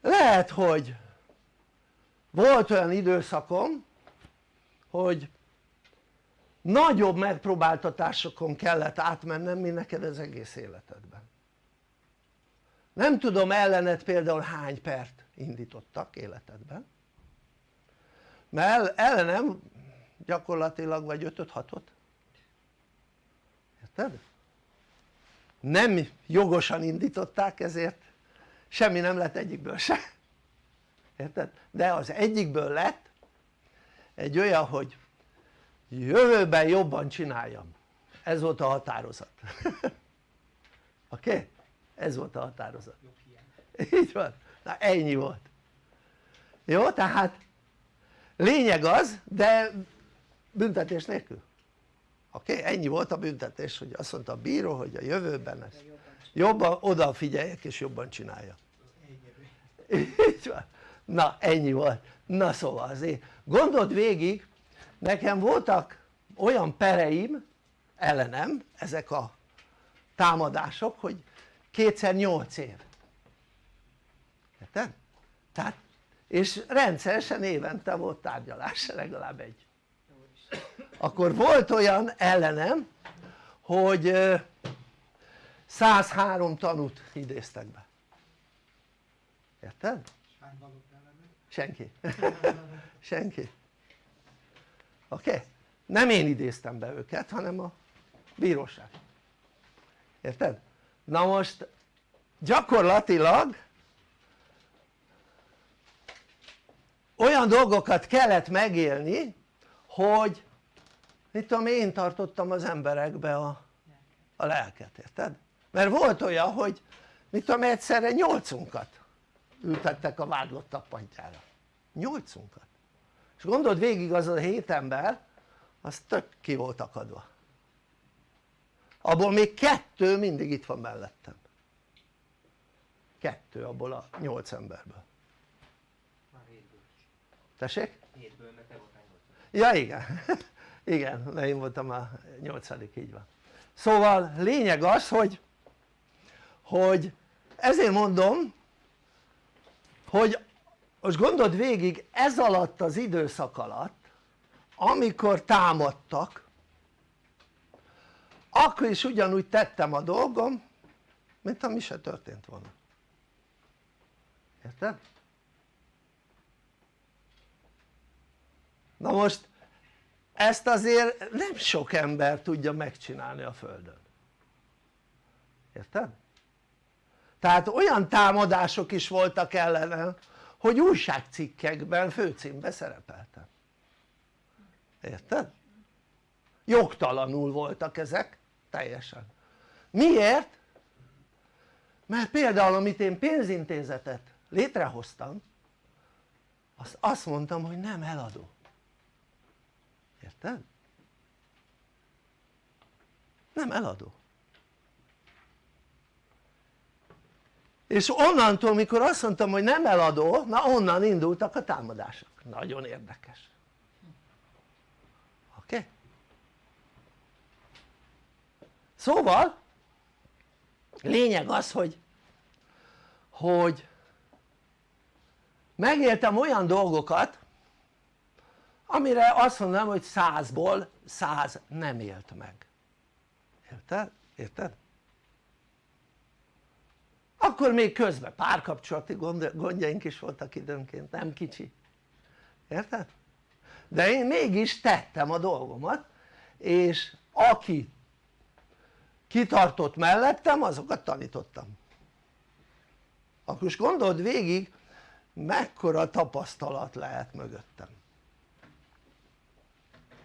lehet hogy volt olyan időszakom hogy nagyobb megpróbáltatásokon kellett átmennem mint neked az egész életedben. Nem tudom ellened például hány pert indítottak életedben. Mert ellenem gyakorlatilag vagy 5-6-ot érted? Nem jogosan indították ezért semmi nem lett egyikből se. Érted? de az egyikből lett egy olyan hogy jövőben jobban csináljam. Ez volt a határozat. Oké? Okay? ez volt a határozat. Így van, na ennyi volt. Jó tehát lényeg az de büntetés nélkül oké? Okay? ennyi volt a büntetés hogy azt mondta a bíró hogy a jövőben ez jobban odafigyeljek és jobban csináljam így van na ennyi volt na szóval azért gondold végig nekem voltak olyan pereim ellenem ezek a támadások hogy kétszer nyolc év érted? tehát és rendszeresen évente volt tárgyalás legalább egy akkor volt olyan ellenem hogy 103 tanút idéztek be érted? senki senki oké? Okay? nem én idéztem be őket hanem a bíróság érted? na most gyakorlatilag olyan dolgokat kellett megélni hogy mit tudom én tartottam az emberekbe a, a lelket, érted? mert volt olyan hogy mit tudom egyszerre nyolcunkat ültettek a vádlottak padjára nyolcunkat. És gondold végig az a hét ember az tök ki volt akadva. Abból még kettő mindig itt van mellettem. Kettő abból a nyolc emberből. Tessék? hétből mert te ja igen. Igen, mert én voltam a nyolcadik, így van. Szóval lényeg az hogy hogy ezért mondom hogy most gondold végig ez alatt az időszak alatt amikor támadtak akkor is ugyanúgy tettem a dolgom mint ami se történt volna. Érted? Na most ezt azért nem sok ember tudja megcsinálni a földön érted? tehát olyan támadások is voltak ellenem hogy újságcikkekben főcímbe szerepeltem érted? jogtalanul voltak ezek teljesen miért? mert például amit én pénzintézetet létrehoztam azt, azt mondtam hogy nem eladó érted? nem eladó és onnantól mikor azt mondtam hogy nem eladó na onnan indultak a támadások nagyon érdekes oké? Okay? szóval lényeg az hogy hogy megéltem olyan dolgokat amire azt mondanám hogy százból száz nem élt meg érted? érted? akkor még közben párkapcsolati gondjaink is voltak időnként, nem kicsi érted? de én mégis tettem a dolgomat és aki kitartott mellettem azokat tanítottam akkor most gondold végig mekkora tapasztalat lehet mögöttem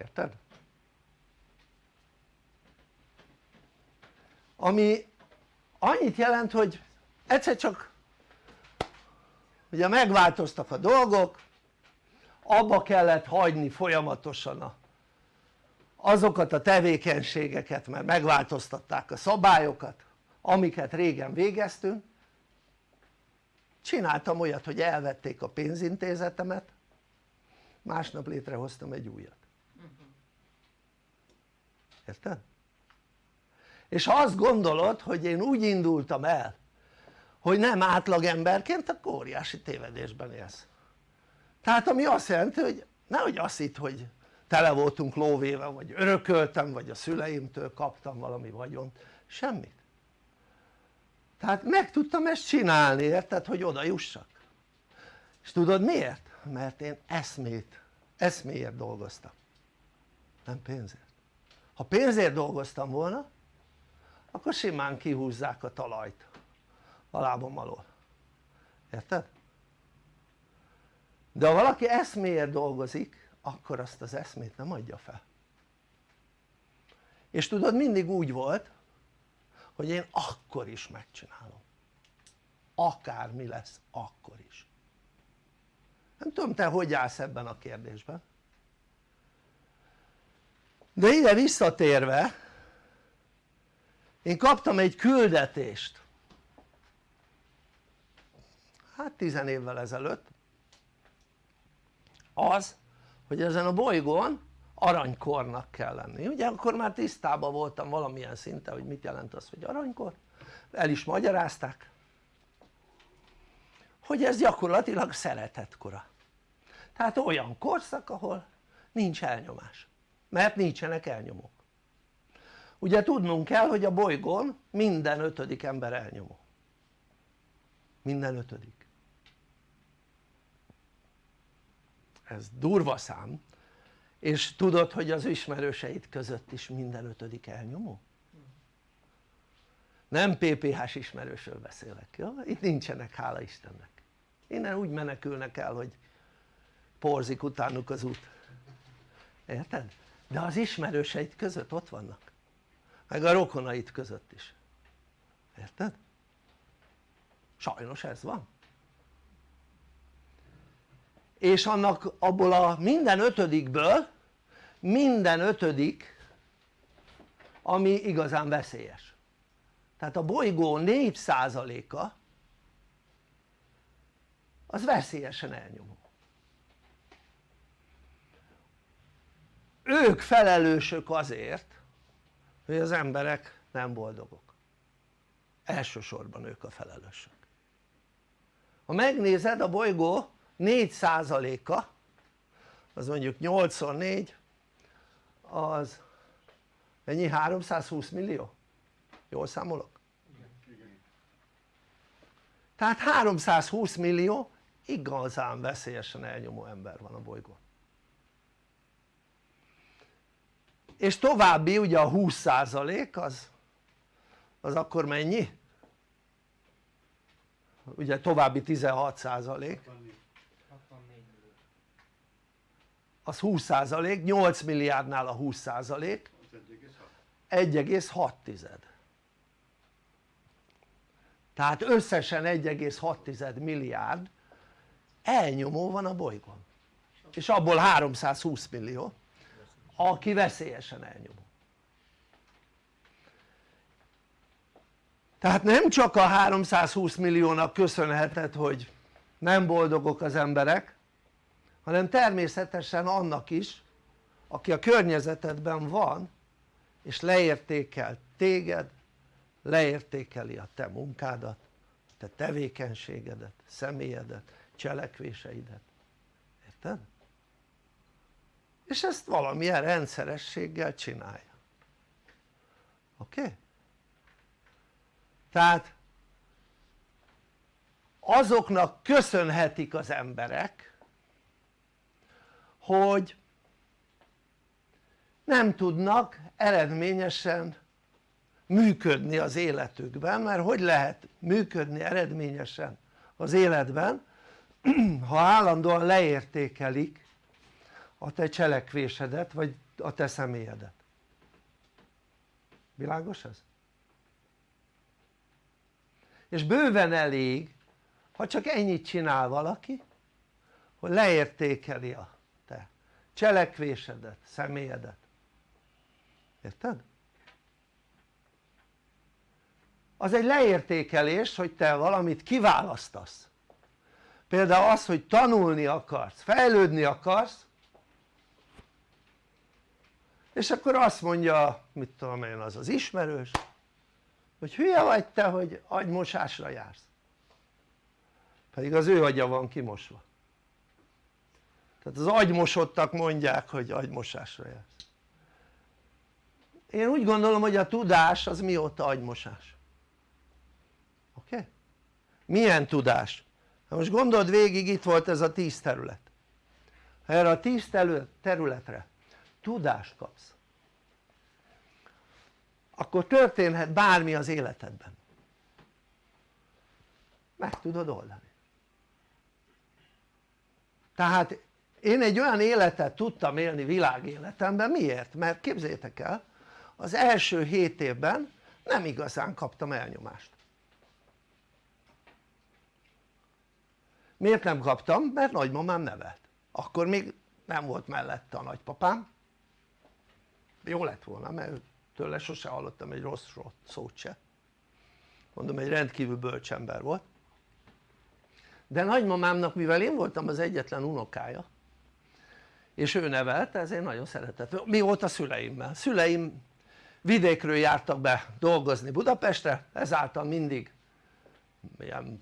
érted? Ami annyit jelent hogy egyszer csak ugye megváltoztak a dolgok abba kellett hagyni folyamatosan a, azokat a tevékenységeket mert megváltoztatták a szabályokat amiket régen végeztünk. Csináltam olyat hogy elvették a pénzintézetemet másnap létrehoztam egy újat. Érted? És ha azt gondolod hogy én úgy indultam el hogy nem átlagemberként akkor óriási tévedésben élsz. Tehát ami azt jelenti hogy nehogy azt hitt hogy tele voltunk lóvéve vagy örököltem vagy a szüleimtől kaptam valami vagyont, semmit. Tehát meg tudtam ezt csinálni érted hogy oda jussak. És tudod miért? mert én eszmét, eszméért dolgoztam. Nem pénzért. Ha pénzért dolgoztam volna akkor simán kihúzzák a talajt a lábam alól. Érted? de ha valaki eszméért dolgozik akkor azt az eszmét nem adja fel. És tudod mindig úgy volt hogy én akkor is megcsinálom. Akármi lesz akkor is. Nem tudom te hogy állsz ebben a kérdésben. De ide visszatérve én kaptam egy küldetést. Hát tizen évvel ezelőtt. Az hogy ezen a bolygón aranykornak kell lenni, ugye akkor már tisztában voltam valamilyen szinten hogy mit jelent az hogy aranykor. El is magyarázták hogy ez gyakorlatilag szeretetkora. Tehát olyan korszak ahol nincs elnyomás. Mert nincsenek elnyomók ugye tudnunk kell hogy a bolygón minden ötödik ember elnyomó minden ötödik ez durva szám és tudod hogy az ismerőseid között is minden ötödik elnyomó? nem PPH-s ismerősről beszélek, jó? itt nincsenek hála Istennek innen úgy menekülnek el hogy porzik utánuk az út érted? de az ismerőseid között ott vannak meg a rokonait között is. Érted? sajnos ez van. És annak abból a minden ötödikből minden ötödik ami igazán veszélyes. Tehát a bolygó 4%-a az veszélyesen elnyomó. Ők felelősök azért hogy az emberek nem boldogok elsősorban ők a felelősök ha megnézed a bolygó 4%-a az mondjuk 84 az ennyi 320 millió? jól számolok? tehát 320 millió igazán veszélyesen elnyomó ember van a bolygón és további ugye a 20% az az akkor mennyi? ugye további 16% az 20% 8 milliárdnál a 20% 1,6 tehát összesen 1,6 milliárd elnyomó van a bolygón. És abból 320 millió aki veszélyesen elnyomó tehát nem csak a 320 milliónak köszönheted hogy nem boldogok az emberek hanem természetesen annak is aki a környezetedben van és leértékel téged leértékeli a te munkádat te tevékenységedet, személyedet, cselekvéseidet érted? És ezt valamilyen rendszerességgel csinálja oké? Okay? tehát azoknak köszönhetik az emberek hogy nem tudnak eredményesen működni az életükben mert hogy lehet működni eredményesen az életben ha állandóan leértékelik a te cselekvésedet vagy a te személyedet világos ez? és bőven elég ha csak ennyit csinál valaki hogy leértékeli a te cselekvésedet, személyedet érted? az egy leértékelés hogy te valamit kiválasztasz például az hogy tanulni akarsz, fejlődni akarsz és akkor azt mondja mit tudom én az az ismerős hogy hülye vagy te hogy agymosásra jársz pedig az ő agya van kimosva tehát az agymosottak mondják hogy agymosásra jársz én úgy gondolom hogy a tudás az mióta agymosás oké? Okay? milyen tudás? Na most gondold végig itt volt ez a tíz terület erre a tíz területre tudást kapsz. Akkor történhet bármi az életedben. Meg tudod oldani. Tehát én egy olyan életet tudtam élni világéletemben, miért? mert képzétek el az első hét évben nem igazán kaptam elnyomást. Miért nem kaptam? mert nagymamám nevelt. Akkor még nem volt mellette a nagypapám jó lett volna mert tőle sose hallottam egy rossz szót se. Mondom egy rendkívül bölcs ember volt. De nagymamámnak mivel én voltam az egyetlen unokája és ő nevelte ezért nagyon szeretett, mi volt a szüleimmel? szüleim vidékről jártak be dolgozni Budapestre ezáltal mindig ilyen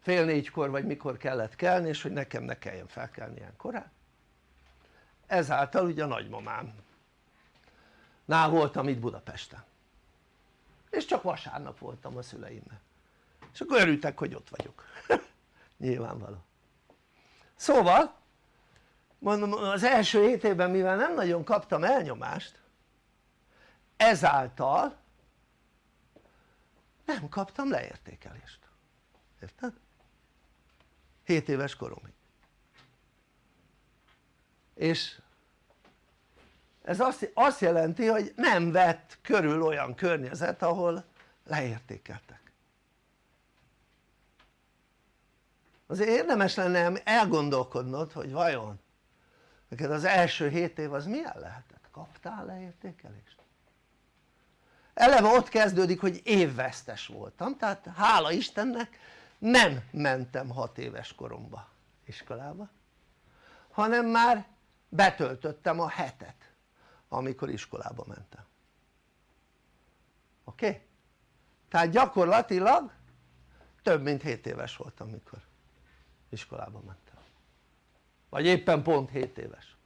fél négykor vagy mikor kellett kelni és hogy nekem ne kelljen felkelni ilyen korán ezáltal ugye a nagymamám nál voltam itt Budapesten. És csak vasárnap voltam a szüleimnek és akkor örültek hogy ott vagyok. Nyilvánvaló. Szóval mondom az első hét évben mivel nem nagyon kaptam elnyomást ezáltal nem kaptam leértékelést. Érted? 7 éves koromig. És ez azt, azt jelenti hogy nem vett körül olyan környezet ahol leértékeltek azért érdemes lenne elgondolkodnod hogy vajon neked az első 7 év az milyen lehetett? kaptál leértékelést? eleve ott kezdődik hogy évvesztes voltam tehát hála Istennek nem mentem 6 éves koromba iskolába hanem már betöltöttem a hetet amikor iskolába mentem oké? Okay? tehát gyakorlatilag több mint 7 éves voltam mikor iskolába mentem vagy éppen pont 7 éves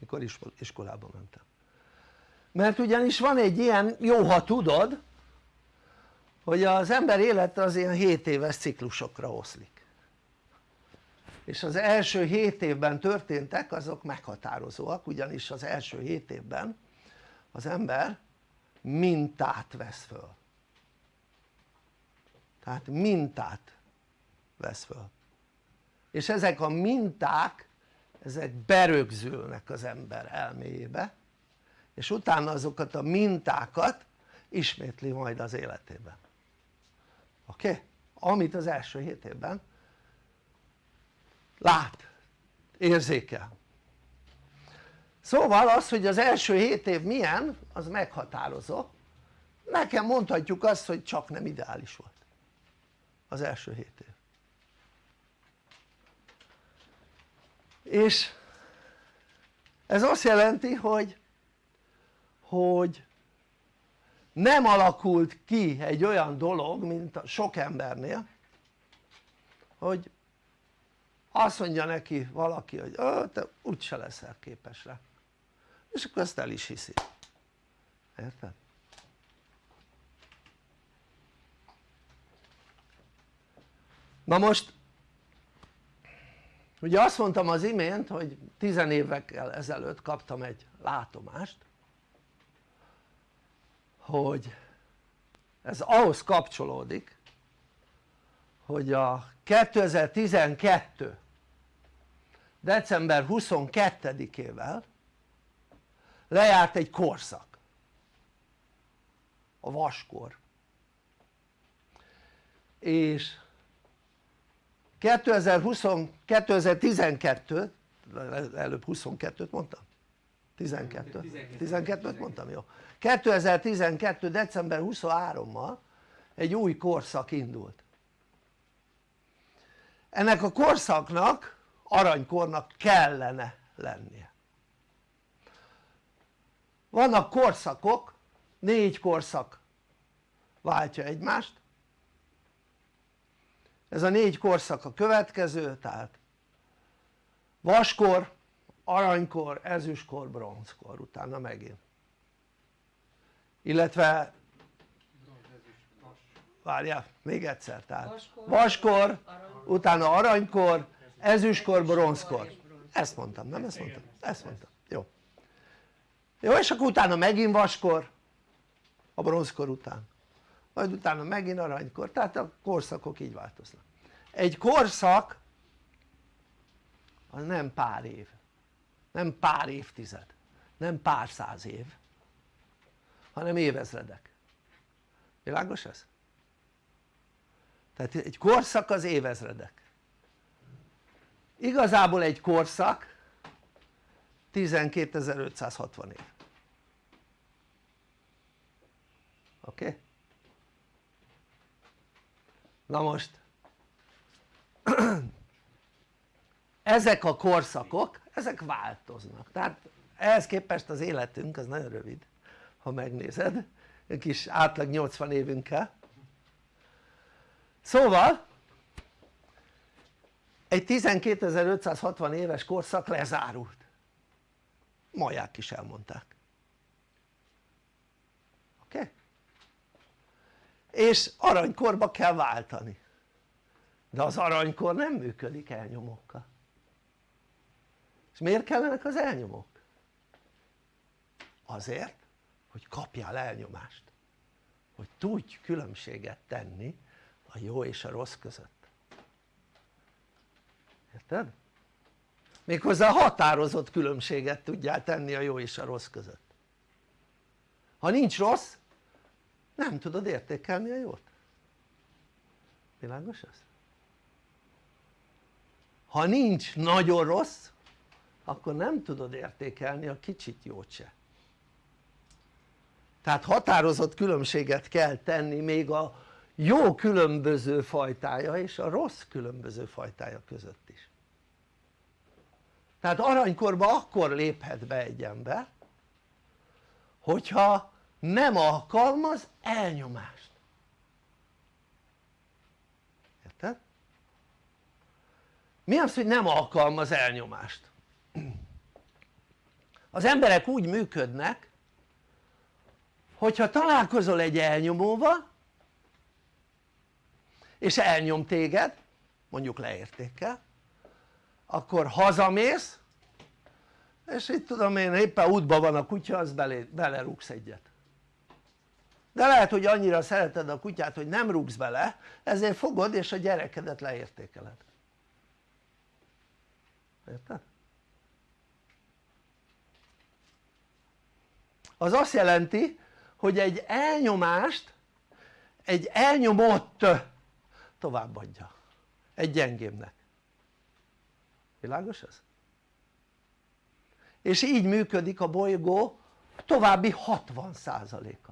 mikor iskolába mentem mert ugyanis van egy ilyen jó ha tudod hogy az ember élete az ilyen 7 éves ciklusokra oszlik és az első 7 évben történtek azok meghatározóak ugyanis az első 7 évben az ember mintát vesz föl tehát mintát vesz föl és ezek a minták ezek berögzülnek az ember elméjébe és utána azokat a mintákat ismétli majd az életében oké? Okay? amit az első hét évben lát, érzékel. Szóval az hogy az első hét év milyen az meghatározó. Nekem mondhatjuk azt hogy csak nem ideális volt az első hét év. És ez azt jelenti hogy hogy nem alakult ki egy olyan dolog mint a sok embernél hogy azt mondja neki valaki hogy te úgyse leszel képes rá és akkor ezt el is hiszi érted? na most ugye azt mondtam az imént hogy tizen évekkel ezelőtt kaptam egy látomást hogy ez ahhoz kapcsolódik hogy a 2012 december 22-ével lejárt egy korszak. A vaskor. És 2020, 2012 előbb 22-t mondtam? 12 12-t mondtam jó. 2012 december 23-mal egy új korszak indult ennek a korszaknak aranykornak kellene lennie. Vannak korszakok négy korszak váltja egymást. Ez a négy korszak a következő tehát vaskor, aranykor, ezüstkor, bronzkor utána megint. Illetve várjál még egyszer tehát. Vaskor, utána aranykor, ezüstkor, bronzkor. Ezt mondtam nem ezt mondtam? ezt mondtam. Jó. Jó és akkor utána megint vaskor a bronzkor után. Majd utána megint aranykor tehát a korszakok így változnak. Egy korszak az nem pár év nem pár évtized nem pár száz év hanem évezredek. Világos ez? Tehát egy korszak az évezredek igazából egy korszak 12.560 év oké? Okay? na most ezek a korszakok ezek változnak tehát ehhez képest az életünk az nagyon rövid ha megnézed egy kis átlag 80 évünkkel szóval egy 12.560 éves korszak lezárult maják is elmondták oké? Okay? és aranykorba kell váltani de az aranykor nem működik elnyomókkal és miért kellenek az elnyomók? azért hogy kapjál elnyomást hogy tudj különbséget tenni a jó és a rossz között érted? méghozzá határozott különbséget tudjál tenni a jó és a rossz között ha nincs rossz nem tudod értékelni a jót világos ez? ha nincs nagyon rossz akkor nem tudod értékelni a kicsit jót se tehát határozott különbséget kell tenni még a jó különböző fajtája és a rossz különböző fajtája között is tehát aranykorba akkor léphet be egy ember hogyha nem alkalmaz elnyomást érted? mi az hogy nem alkalmaz elnyomást? az emberek úgy működnek hogyha találkozol egy elnyomóval és elnyom téged mondjuk leértékkel. Akkor hazamész és itt tudom én éppen útban van a kutya az belé, belerúgsz egyet. De lehet hogy annyira szereted a kutyát hogy nem rúgsz bele ezért fogod és a gyerekedet leértékeled. Érted? az azt jelenti hogy egy elnyomást egy elnyomott továbbadja. Egy gyengébbnek. Világos ez? és így működik a bolygó további 60%-a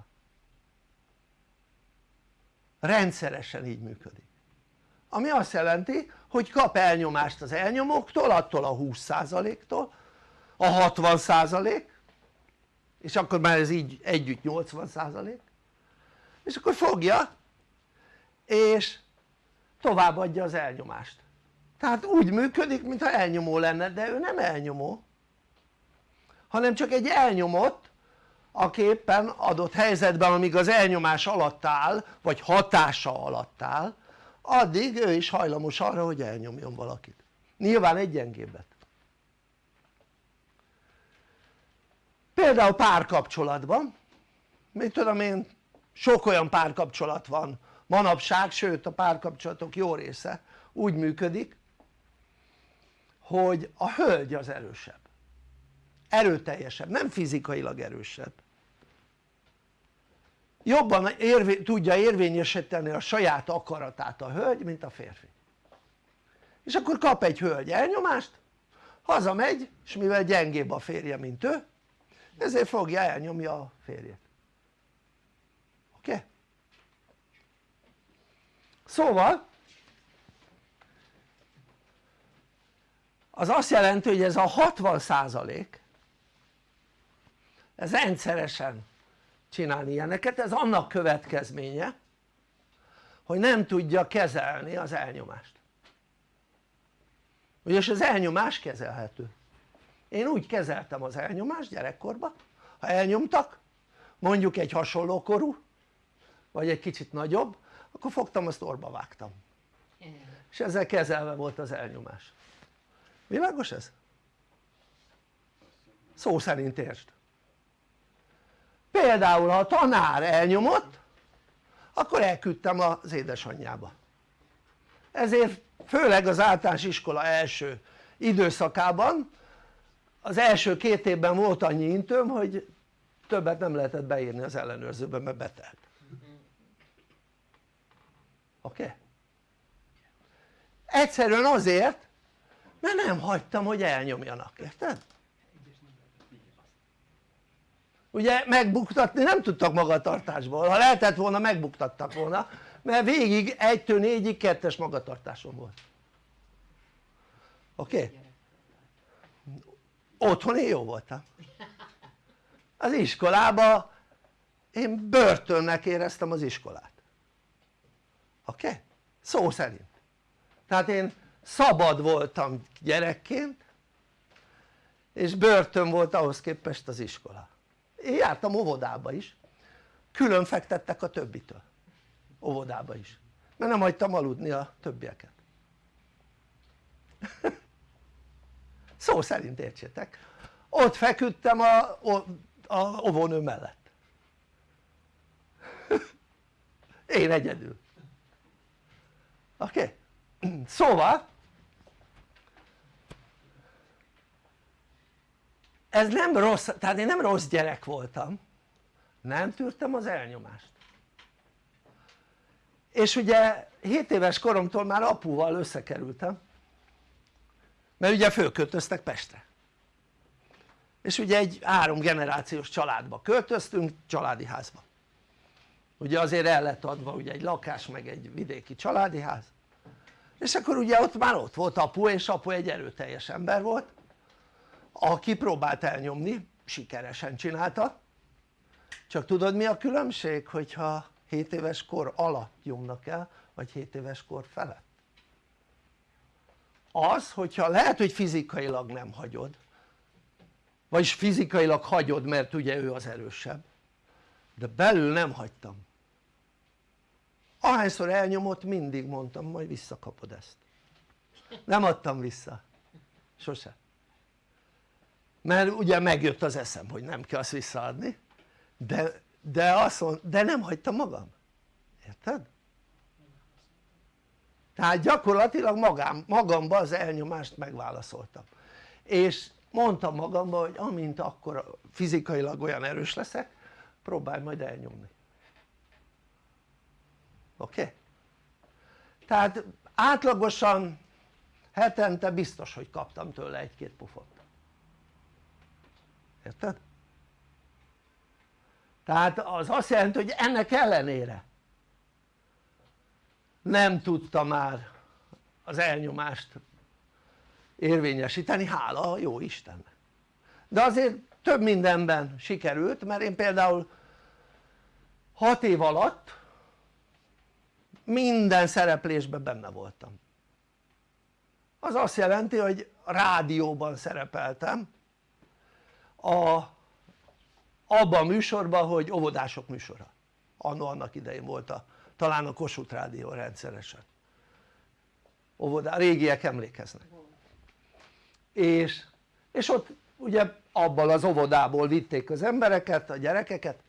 rendszeresen így működik. Ami azt jelenti hogy kap elnyomást az elnyomóktól attól a 20%-tól a 60% és akkor már ez így együtt 80% és akkor fogja és továbbadja az elnyomást. Tehát úgy működik mintha elnyomó lenne de ő nem elnyomó. Hanem csak egy elnyomott aki éppen adott helyzetben amíg az elnyomás alatt áll vagy hatása alatt áll addig ő is hajlamos arra hogy elnyomjon valakit. Nyilván egy gyengébbet. Például párkapcsolatban mit tudom én sok olyan párkapcsolat van manapság sőt a párkapcsolatok jó része úgy működik hogy a hölgy az erősebb. Erőteljesebb, nem fizikailag erősebb. Jobban érvé, tudja érvényesíteni a saját akaratát a hölgy mint a férfi. És akkor kap egy hölgy elnyomást hazamegy és mivel gyengébb a férje mint ő ezért fogja elnyomja a férjet oké? Okay? Szóval az azt jelenti hogy ez a 60 százalék ez rendszeresen csinálni ilyeneket, ez annak következménye hogy nem tudja kezelni az elnyomást. Ugyanis az elnyomás kezelhető. Én úgy kezeltem az elnyomást gyerekkorban ha elnyomtak mondjuk egy hasonló korú vagy egy kicsit nagyobb akkor fogtam azt orba vágtam. És ezzel kezelve volt az elnyomás. Világos ez? szó szerint értsd. Például ha a tanár elnyomott akkor elküldtem az édesanyjába. Ezért főleg az általános iskola első időszakában az első két évben volt annyi intőm hogy többet nem lehetett beírni az ellenőrzőbe mert betelt oké? Egyszerűen azért mert nem hagytam hogy elnyomjanak, érted? ugye megbuktatni nem tudtak magatartásból, ha lehetett volna megbuktattak volna mert végig 1-től 4-ig kettes magatartásom volt oké? Okay? otthon én jó voltam az iskolába én börtönnek éreztem az iskolát oké? Okay? szó szerint. Tehát én szabad voltam gyerekként és börtön volt ahhoz képest az iskola. Én jártam óvodába is. Külön fektettek a többitől. Óvodába is. Mert nem hagytam aludni a többieket. Szó szerint értsétek? Ott feküdtem a, a, a óvónő mellett. Én egyedül oké? Okay? szóval ez nem rossz, tehát én nem rossz gyerek voltam nem tűrtem az elnyomást és ugye 7 éves koromtól már apuval összekerültem mert ugye fölköltöztek Pestre és ugye egy három generációs családba költöztünk, családi házba ugye azért el lett adva ugye egy lakás meg egy vidéki családi ház. És akkor ugye ott már ott volt apu és apu egy erőteljes ember volt aki próbált elnyomni, sikeresen csinálta. Csak tudod mi a különbség hogyha 7 éves kor alatt nyomnak el vagy 7 éves kor felett? Az hogyha lehet hogy fizikailag nem hagyod vagyis fizikailag hagyod mert ugye ő az erősebb de belül nem hagytam ahányszor elnyomott mindig mondtam majd visszakapod ezt. Nem adtam vissza. Sose. Mert ugye megjött az eszem hogy nem kell azt visszaadni de, de, azt mond, de nem hagytam magam. Érted? tehát gyakorlatilag magam, magamba az elnyomást megválaszoltam. És mondtam magamban hogy amint akkor fizikailag olyan erős leszek próbálj majd elnyomni oké? Tehát átlagosan hetente biztos hogy kaptam tőle egy-két pufot érted? tehát az azt jelenti hogy ennek ellenére nem tudta már az elnyomást érvényesíteni, hála a jó Istennek de azért több mindenben sikerült mert én például 6 év alatt minden szereplésben benne voltam. Az azt jelenti hogy rádióban szerepeltem a, abban a műsorban hogy óvodások műsora. Annó annak idején volt a, talán a Kossuth rádió rendszeresen. Óvodá, régiek emlékeznek. És, és ott ugye abban az óvodából vitték az embereket, a gyerekeket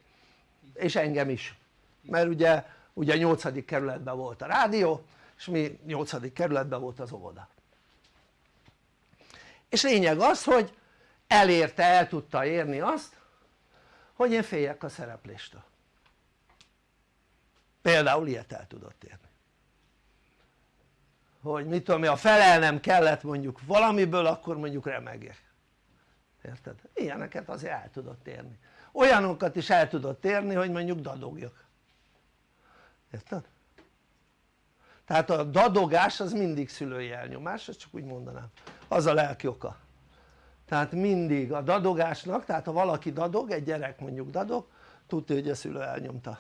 és engem is. Mert ugye, ugye 8. kerületben volt a rádió és mi 8. kerületben volt az óvoda és lényeg az hogy elérte, el tudta érni azt hogy én féljek a szerepléstől például ilyet el tudott érni hogy mit tudom én, ha felelnem kellett mondjuk valamiből akkor mondjuk remegek érted? ilyeneket azért el tudott érni olyanokat is el tudott érni hogy mondjuk dadogjak érted? tehát a dadogás az mindig szülői elnyomás, ezt csak úgy mondanám. Az a lelki oka. Tehát mindig a dadogásnak, tehát ha valaki dadog, egy gyerek mondjuk dadog tudja hogy a szülő elnyomta.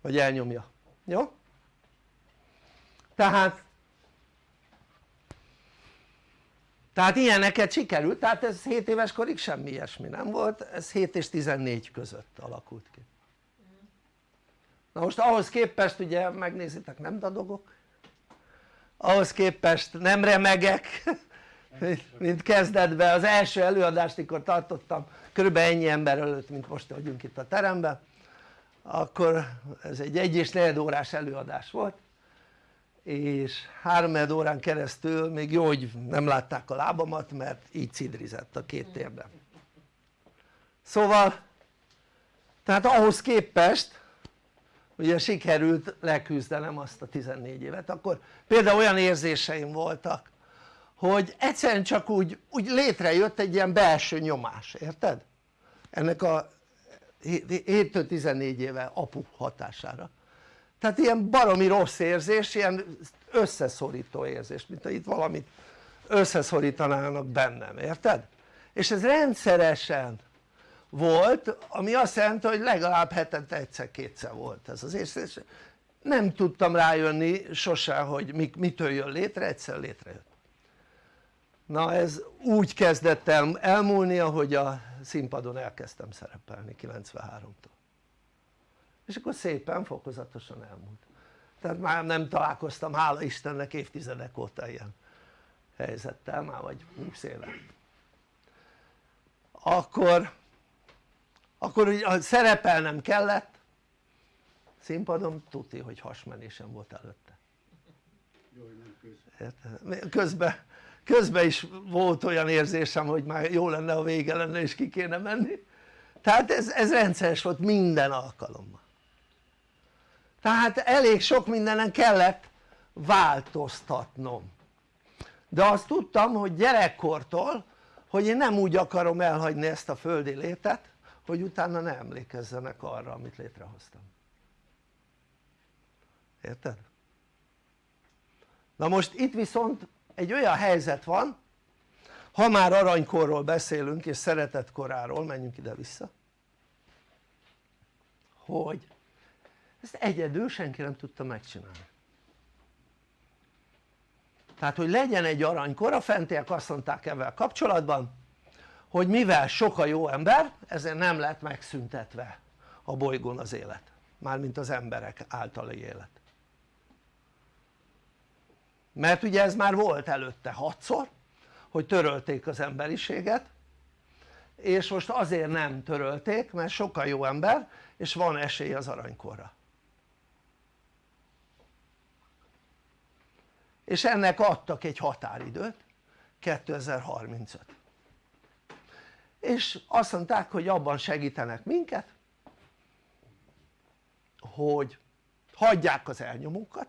Vagy elnyomja, jó? tehát tehát ilyeneket sikerült, tehát ez 7 éves korig semmi ilyesmi nem volt, ez 7 és 14 között alakult ki na most ahhoz képest ugye megnézitek nem dadogok. Ahhoz képest nem remegek mint kezdetben. Az első előadást mikor tartottam körülbelül ennyi ember előtt mint most vagyunk itt a teremben akkor ez egy egy és negyed órás előadás volt. És három órán keresztül még jó hogy nem látták a lábamat mert így cidrizett a két térdem szóval tehát ahhoz képest ugye sikerült leküzdenem azt a 14 évet akkor például olyan érzéseim voltak hogy egyszerűen csak úgy, úgy létrejött egy ilyen belső nyomás, érted? ennek a 7-14 éve apu hatására tehát ilyen baromi rossz érzés, ilyen összeszorító érzés, mint ha itt valamit összeszorítanának bennem, érted? és ez rendszeresen volt, ami azt jelenti hogy legalább hetente egyszer-kétszer volt ez az érzés nem tudtam rájönni sose hogy mitől jön létre, egyszer létrejött. Na ez úgy kezdett el elmúlni ahogy a színpadon elkezdtem szerepelni 93-tól és akkor szépen fokozatosan elmúlt. Tehát már nem találkoztam hála Istennek évtizedek óta ilyen helyzettel már vagy 20 éve. Akkor akkor ugye szerepelnem kellett színpadon tuti hogy hasmenésem volt előtte. Közben. Közben is volt olyan érzésem hogy már jó lenne a vége lenne és ki kéne menni. Tehát ez, ez rendszeres volt minden alkalommal. Tehát elég sok mindenen kellett változtatnom. De azt tudtam hogy gyerekkortól hogy én nem úgy akarom elhagyni ezt a földi létet hogy utána ne emlékezzenek arra amit létrehoztam érted? na most itt viszont egy olyan helyzet van ha már aranykorról beszélünk és szeretetkoráról menjünk ide vissza hogy ezt egyedül senki nem tudta megcsinálni tehát hogy legyen egy aranykor a fentiek azt mondták ebben kapcsolatban hogy mivel sok a jó ember ezért nem lett megszüntetve a bolygón az élet mármint az emberek általi élet. Mert ugye ez már volt előtte hatszor hogy törölték az emberiséget és most azért nem törölték mert sokkal jó ember és van esély az aranykorra. És ennek adtak egy határidőt 2035 és azt mondták hogy abban segítenek minket hogy hagyják az elnyomókat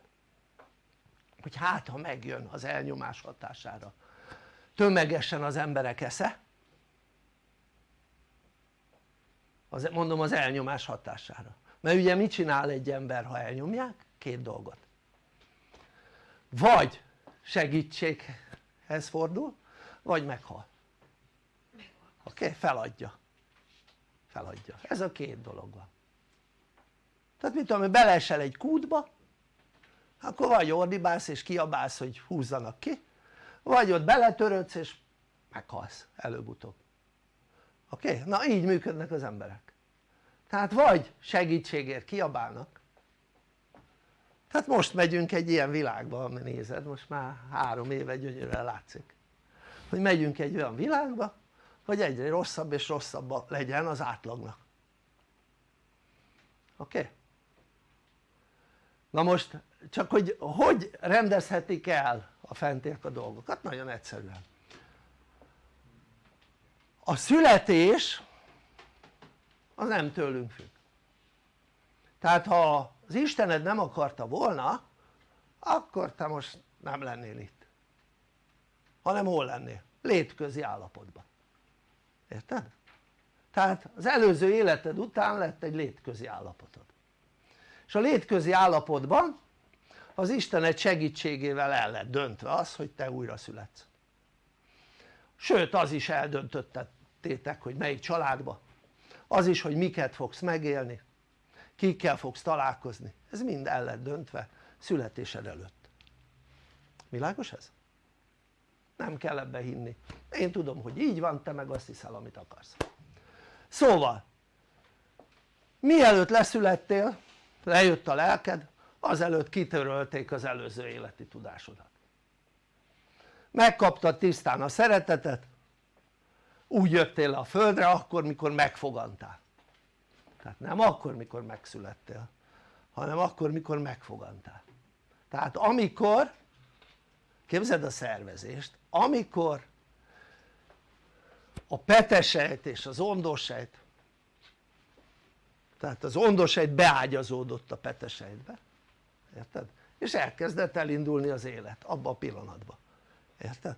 hogy hát ha megjön az elnyomás hatására tömegesen az emberek esze az, mondom az elnyomás hatására. Mert ugye mit csinál egy ember ha elnyomják? két dolgot. Vagy segítséghez fordul vagy meghal oké? Okay? feladja feladja, ez a két dolog van tehát mit tudom, beleesel egy kútba akkor vagy ordibálsz és kiabálsz hogy húzzanak ki vagy ott beletörődsz és meghalsz előbb-utóbb oké? Okay? na így működnek az emberek tehát vagy segítségért kiabálnak tehát most megyünk egy ilyen világba ami nézed most már három éve gyönyörűen látszik hogy megyünk egy olyan világba hogy egyre rosszabb és rosszabb legyen az átlagnak oké? Okay? na most csak hogy hogy rendezhetik el a fentiek a dolgokat? nagyon egyszerűen a születés az nem tőlünk függ tehát ha az Istened nem akarta volna akkor te most nem lennél itt hanem hol lennél? létközi állapotban érted? tehát az előző életed után lett egy létközi állapotod. És a létközi állapotban az Isten egy segítségével el lett döntve az hogy te újra születsz. Sőt az is eldöntöttétek hogy melyik családba. Az is hogy miket fogsz megélni kikkel fogsz találkozni. Ez mind el lett döntve születésed előtt. Világos ez? Nem kell ebbe hinni. Én tudom hogy így van te meg azt hiszel amit akarsz. Szóval mielőtt leszülettél lejött a lelked azelőtt kitörölték az előző életi tudásodat. Megkaptad tisztán a szeretetet úgy jöttél le a földre akkor mikor megfogantál. Tehát nem akkor mikor megszülettél hanem akkor mikor megfogantál. Tehát amikor képzeld a szervezést amikor a petesejt és az ondósejt tehát az ondósejt beágyazódott a petesejtbe érted? és elkezdett elindulni az élet abba a pillanatban érted?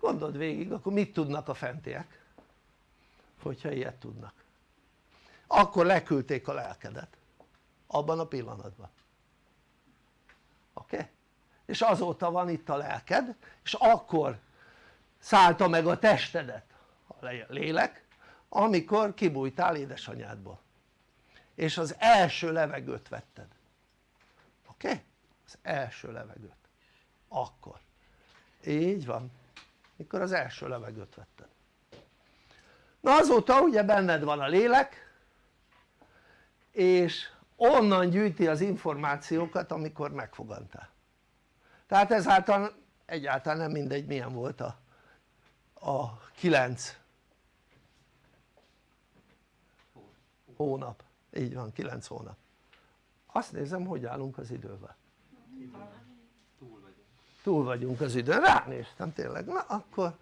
gondold végig akkor mit tudnak a fentiek hogyha ilyet tudnak akkor leküldték a lelkedet abban a pillanatban oké? Okay? És azóta van itt a lelked és akkor szállta meg a testedet a lélek amikor kibújtál édesanyádból. És az első levegőt vetted. Oké? Okay? az első levegőt. Akkor. Így van. Mikor az első levegőt vetted. Na azóta ugye benned van a lélek és onnan gyűjti az információkat amikor megfogantál tehát ezáltal egyáltalán nem mindegy milyen volt a, a 9 hónap, így van 9 hónap. Azt nézem hogy állunk az idővel. Túl vagyunk az időn, ránéztem tényleg, na akkor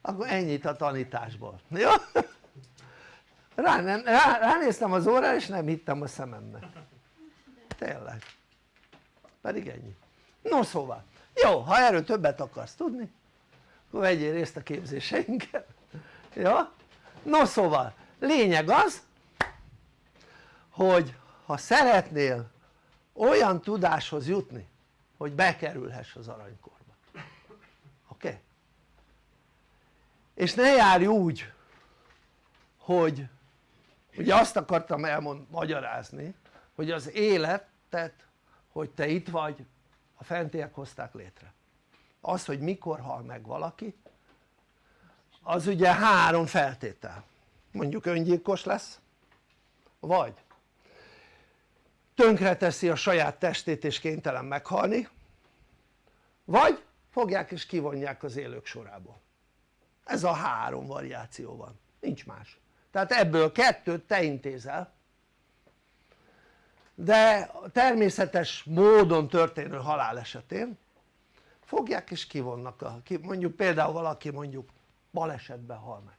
akkor ennyit a tanításból, jó? Rá, nem, rá, ránéztem az órára és nem hittem a szememnek tényleg. Pedig ennyi no szóval jó ha erről többet akarsz tudni akkor vegyél részt a képzéseinket jó? no szóval lényeg az hogy ha szeretnél olyan tudáshoz jutni hogy bekerülhess az aranykorba oké? Okay? és ne járj úgy hogy ugye azt akartam elmond, magyarázni hogy az életet hogy te itt vagy a fentiek hozták létre. Az hogy mikor hal meg valaki az ugye három feltétel. Mondjuk öngyilkos lesz vagy tönkreteszi a saját testét és kénytelen meghalni vagy fogják és kivonják az élők sorából. Ez a három variáció van, nincs más. Tehát ebből kettőt te intézel de természetes módon történő halál esetén fogják és kivonnak a, mondjuk például valaki mondjuk balesetben hal meg.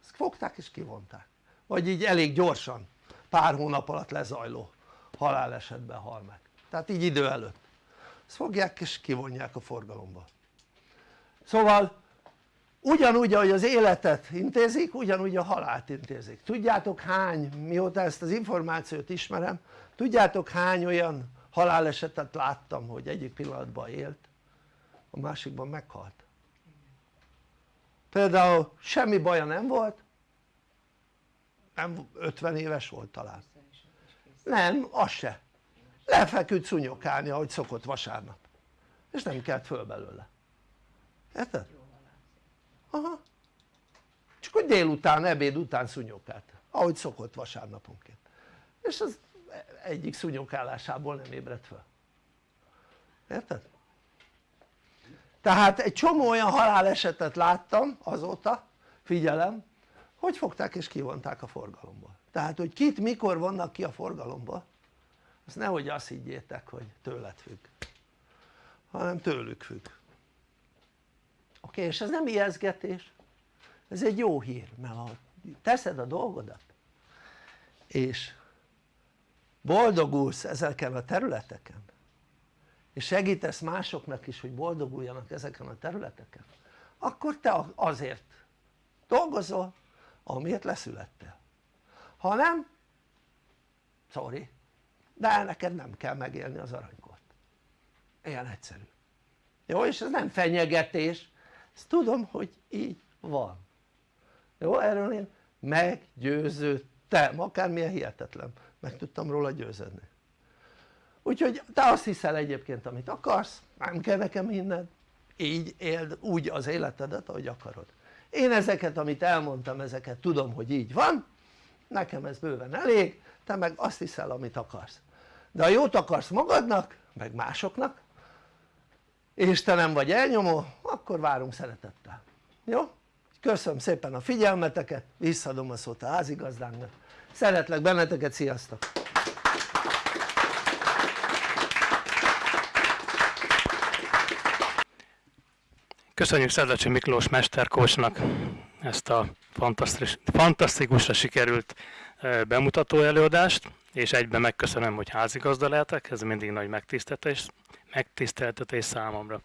Ezt fogták és kivonták. Vagy így elég gyorsan pár hónap alatt lezajló halálesetben hal meg. Tehát így idő előtt. Ezt fogják és kivonják a forgalomba. Szóval ugyanúgy ahogy az életet intézik ugyanúgy a halált intézik. Tudjátok hány mióta ezt az információt ismerem tudjátok hány olyan halálesetet láttam hogy egyik pillanatban élt a másikban meghalt? Például semmi baja nem volt nem 50 éves volt talán. Nem az se. Lefeküdt szunyokálni ahogy szokott vasárnap. És nem kelt föl belőle. Érted? Aha. Csak hogy délután, ebéd után szunyokált ahogy szokott vasárnaponként. És az egyik szunyokálásából nem ébredt fel érted? tehát egy csomó olyan halálesetet láttam azóta figyelem hogy fogták és kivonták a forgalomból. Tehát hogy kit mikor vannak ki a forgalomból azt nehogy azt higgyétek hogy tőled függ. Hanem tőlük függ oké? És ez nem ijeszgetés. Ez egy jó hír mert ha teszed a dolgodat és boldogulsz ezeken a területeken és segítesz másoknak is hogy boldoguljanak ezeken a területeken akkor te azért dolgozol amiért leszülettél. Ha nem sorry de neked nem kell megélni az aranykort. Ilyen egyszerű. Jó és ez nem fenyegetés ezt tudom hogy így van. Jó erről én meggyőződtem akármilyen hihetetlen. Meg tudtam róla győződni. Úgyhogy te azt hiszel egyébként amit akarsz nem kell nekem minden így éld úgy az életedet ahogy akarod. Én ezeket amit elmondtam ezeket tudom hogy így van. Nekem ez bőven elég te meg azt hiszel amit akarsz. De ha jót akarsz magadnak meg másoknak és te nem vagy elnyomó akkor várunk szeretettel jó? köszönöm szépen a figyelmeteket visszadom a szót a házigazdánknak szeretlek benneteket sziasztok! Köszönjük Szedlecsi Miklós mesterkósnak ezt a fantasztikus, fantasztikusra sikerült bemutató előadást, és egyben megköszönöm, hogy házigazda lehetek, ez mindig nagy megtiszteltetés, megtiszteltetés számomra.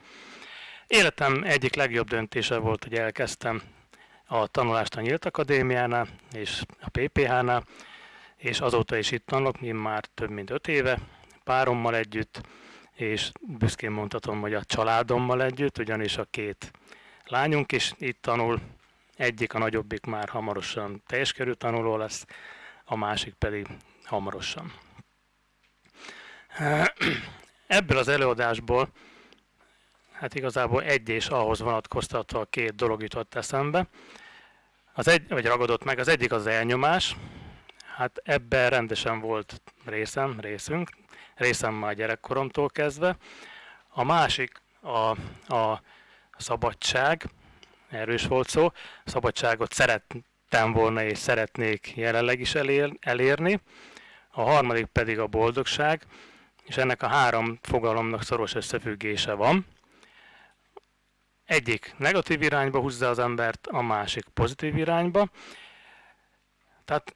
Életem egyik legjobb döntése volt, hogy elkezdtem a tanulást a Nyílt Akadémiánál és a PPH-nál, és azóta is itt tanulok, mi már több mint öt éve, párommal együtt, és büszkén mondhatom, hogy a családommal együtt, ugyanis a két lányunk is itt tanul, egyik, a nagyobbik már hamarosan teljes tanuló lesz, a másik pedig hamarosan. Ebből az előadásból, hát igazából egy és ahhoz vonatkoztatva a két dolog jutott eszembe, az egy, vagy ragadott meg, az egyik az elnyomás, hát ebben rendesen volt részem, részünk, részem már gyerekkoromtól kezdve. A másik a, a szabadság, erről is volt szó, a szabadságot szerettem volna és szeretnék jelenleg is elér, elérni. A harmadik pedig a boldogság, és ennek a három fogalomnak szoros összefüggése van. Egyik negatív irányba húzza az embert, a másik pozitív irányba. Tehát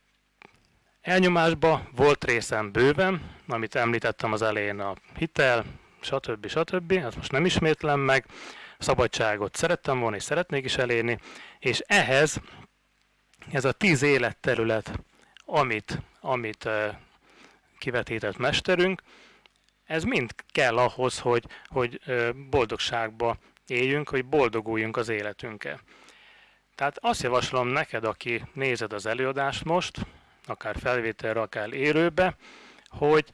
elnyomásba volt részem bőven, amit említettem az elején, a hitel, stb. stb. Ezt most nem ismétlem meg. Szabadságot szerettem volna, és szeretnék is elérni, és ehhez ez a tíz életterület, amit, amit kivetített mesterünk, ez mind kell ahhoz, hogy, hogy boldogságba éljünk, hogy boldoguljunk az életünkkel. Tehát azt javaslom neked, aki nézed az előadást most, akár felvételre, akár élőbe, hogy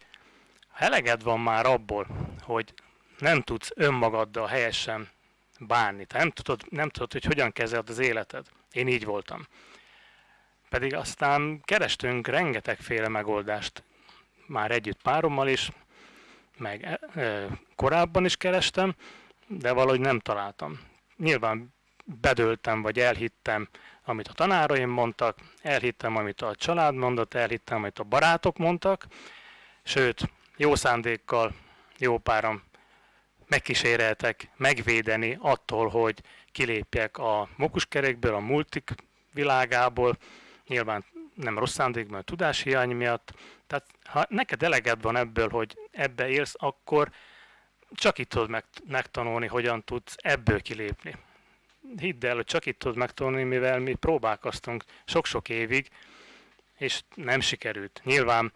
eleged van már abból, hogy nem tudsz önmagaddal helyesen bánni, te nem tudod, nem tudod, hogy hogyan kezeled az életed. Én így voltam. Pedig aztán kerestünk rengetegféle megoldást, már együtt párommal is, meg e, korábban is kerestem, de valahogy nem találtam. Nyilván bedöltem, vagy elhittem, amit a tanáraim mondtak, elhittem, amit a család mondott, elhittem, amit a barátok mondtak, sőt, jó szándékkal jó páram megkíséreltek megvédeni attól, hogy kilépjek a mokuskerékből, a multik világából, nyilván nem rossz szándékban, a tudáshiány miatt. Tehát ha neked eleged van ebből, hogy ebbe élsz, akkor csak itt tudod megtanulni, hogyan tudsz ebből kilépni. Hidd el, hogy csak itt tudod megtanulni, mivel mi próbálkoztunk sok-sok évig, és nem sikerült. Nyilván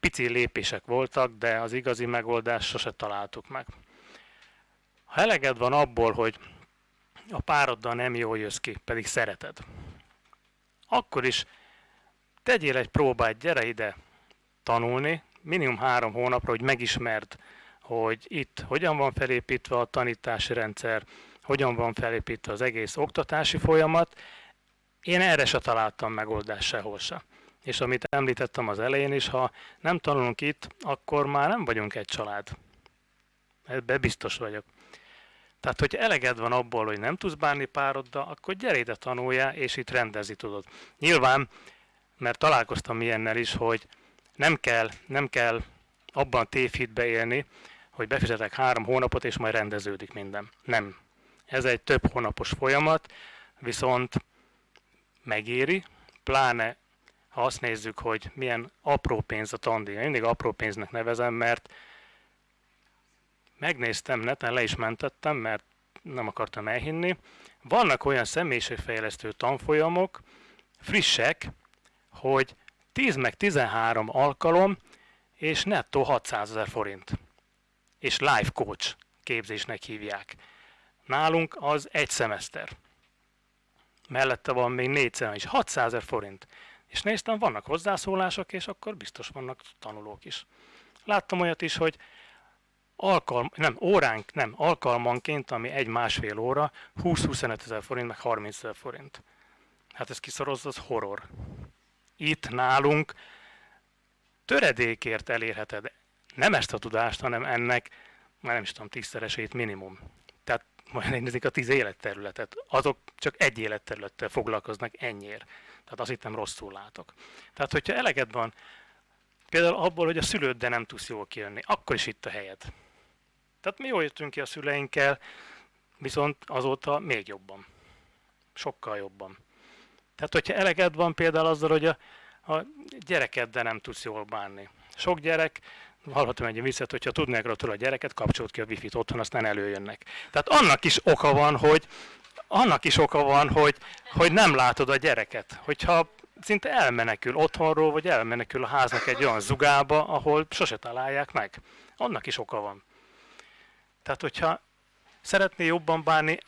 pici lépések voltak, de az igazi megoldást sose találtuk meg. Ha eleged van abból, hogy a pároddal nem jól jössz ki, pedig szereted, akkor is tegyél egy próbát, gyere ide tanulni, minimum három hónapra, hogy megismerd, hogy itt hogyan van felépítve a tanítási rendszer, hogyan van felépítve az egész oktatási folyamat. Én erre se találtam megoldást sehol se és amit említettem az elején is, ha nem tanulunk itt, akkor már nem vagyunk egy család. Ebbe biztos vagyok. Tehát, hogy eleged van abból, hogy nem tudsz bánni pároddal, akkor gyere ide tanuljál, és itt rendezni tudod. Nyilván, mert találkoztam ilyennel is, hogy nem kell, nem kell abban tévhitbe élni, hogy befizetek három hónapot, és majd rendeződik minden. Nem. Ez egy több hónapos folyamat, viszont megéri, pláne ha azt nézzük, hogy milyen apró pénz a tandíj. Mindig apró pénznek nevezem, mert megnéztem neten, le is mentettem, mert nem akartam elhinni. Vannak olyan személyiségfejlesztő tanfolyamok, frissek, hogy 10 meg 13 alkalom, és nettó 600 ezer forint. És life coach képzésnek hívják. Nálunk az egy szemeszter. Mellette van még négy szemeszter, és 600 ezer forint. És néztem, vannak hozzászólások, és akkor biztos vannak tanulók is. Láttam olyat is, hogy alkalm, nem, óránk, nem, alkalmanként, ami egy-másfél óra, 20-25 ezer forint, meg 30 ezer forint. Hát ez kiszorozza, az horror. Itt nálunk töredékért elérheted nem ezt a tudást, hanem ennek, már nem is tudom, tízszeresét minimum. Tehát majd nézik a tíz életterületet, azok csak egy életterülettel foglalkoznak ennyiért. Tehát azt itt nem rosszul látok. Tehát, hogyha eleged van, például abból, hogy a szülőddel nem tudsz jól kijönni, akkor is itt a helyed. Tehát mi jól jöttünk ki a szüleinkkel, viszont azóta még jobban. Sokkal jobban. Tehát, hogyha eleged van például azzal, hogy a, a gyerekeddel nem tudsz jól bánni. Sok gyerek, hallhatom egy visszat, hogyha tudnák róla a gyereket, kapcsolt ki a wifi-t otthon, aztán előjönnek. Tehát annak is oka van, hogy annak is oka van, hogy, hogy nem látod a gyereket. Hogyha szinte elmenekül otthonról, vagy elmenekül a háznak egy olyan zugába, ahol sose találják meg. Annak is oka van. Tehát, hogyha szeretné jobban bánni,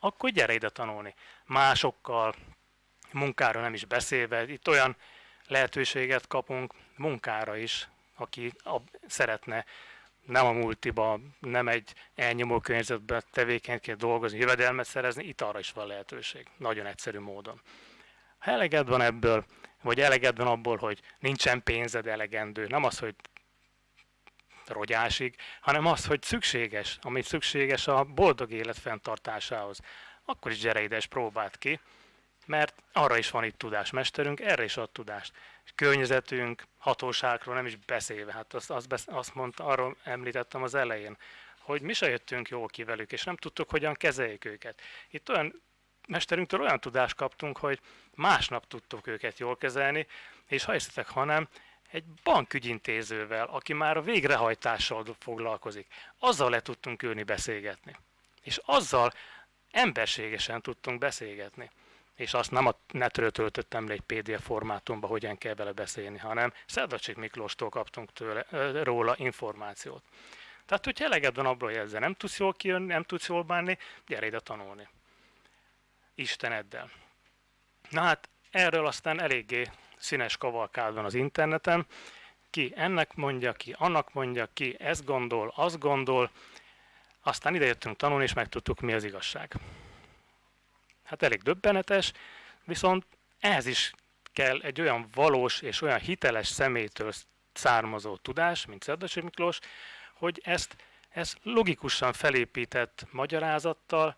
akkor gyere ide tanulni. Másokkal, munkára nem is beszélve, itt olyan lehetőséget kapunk munkára is, aki a, szeretne nem a multiba, nem egy elnyomó környezetben tevékenyként dolgozni, jövedelmet szerezni, itt arra is van lehetőség, nagyon egyszerű módon. Ha eleged van ebből, vagy eleged van abból, hogy nincsen pénzed elegendő, nem az, hogy rogyásig, hanem az, hogy szükséges, ami szükséges a boldog élet fenntartásához, akkor is gyere ide és próbáld ki, mert arra is van itt tudásmesterünk, erre is ad tudást. Környezetünk, hatóságról nem is beszélve, hát azt, azt, azt mondta, arról említettem az elején, hogy mi se jöttünk jól ki velük, és nem tudtuk, hogyan kezeljük őket. Itt olyan mesterünktől olyan tudást kaptunk, hogy másnap tudtuk őket jól kezelni, és ha hiszitek, hanem egy bankügyintézővel, aki már a végrehajtással foglalkozik, azzal le tudtunk ülni beszélgetni. És azzal emberségesen tudtunk beszélgetni és azt nem a netről töltöttem le egy PDF formátumba, hogyan kell vele beszélni, hanem Szerdacsik Miklóstól kaptunk tőle, róla információt. Tehát, hogyha eleged van abból, hogy ezzel nem tudsz jól kijönni, nem tudsz jól bánni, gyere ide tanulni. Isteneddel. Na hát, erről aztán eléggé színes kavalkád van az interneten. Ki ennek mondja, ki annak mondja, ki ezt gondol, azt gondol. Aztán ide jöttünk tanulni, és megtudtuk, mi az igazság. Hát elég döbbenetes, viszont ehhez is kell egy olyan valós és olyan hiteles személytől származó tudás, mint Szerdasi Miklós, hogy ezt, ezt logikusan felépített magyarázattal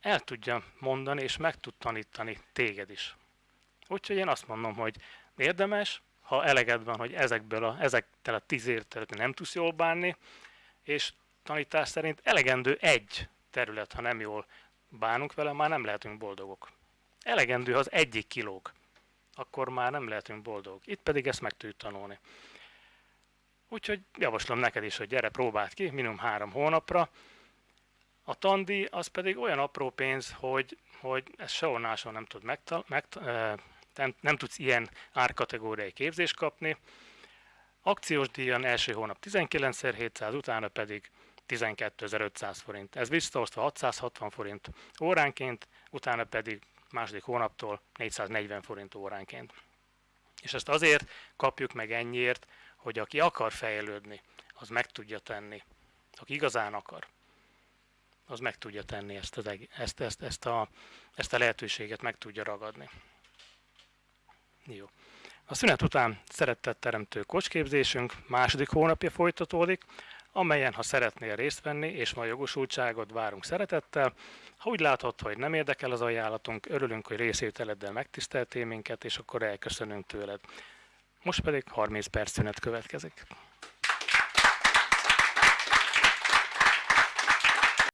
el tudja mondani és meg tud tanítani téged is. Úgyhogy én azt mondom, hogy érdemes, ha eleged van, hogy ezekből a, ezekkel a tíz területén nem tudsz jól bánni, és tanítás szerint elegendő egy terület, ha nem jól bánunk vele, már nem lehetünk boldogok. Elegendő, az egyik kilóg, akkor már nem lehetünk boldogok. Itt pedig ezt meg tudjuk tanulni. Úgyhogy javaslom neked is, hogy gyere, próbáld ki, minimum három hónapra. A tandi az pedig olyan apró pénz, hogy, hogy ezt sehol máshol nem, tud megtal- megta- nem, nem tudsz ilyen árkategóriai képzést kapni. Akciós díjan első hónap 19.700, utána pedig 12.500 forint. Ez visszaosztva 660 forint óránként, utána pedig második hónaptól 440 forint óránként. És ezt azért kapjuk meg ennyiért, hogy aki akar fejlődni, az meg tudja tenni. Aki igazán akar, az meg tudja tenni ezt, az, ezt, ezt, ezt, a, ezt a lehetőséget, meg tudja ragadni. Jó. A szünet után szeretett teremtő kocsképzésünk második hónapja folytatódik, amelyen ha szeretnél részt venni, és ma jogosultságot várunk szeretettel. Ha úgy látod, hogy nem érdekel az ajánlatunk, örülünk, hogy részételeddel megtiszteltél minket, és akkor elköszönünk tőled. Most pedig 30 perc szünet következik.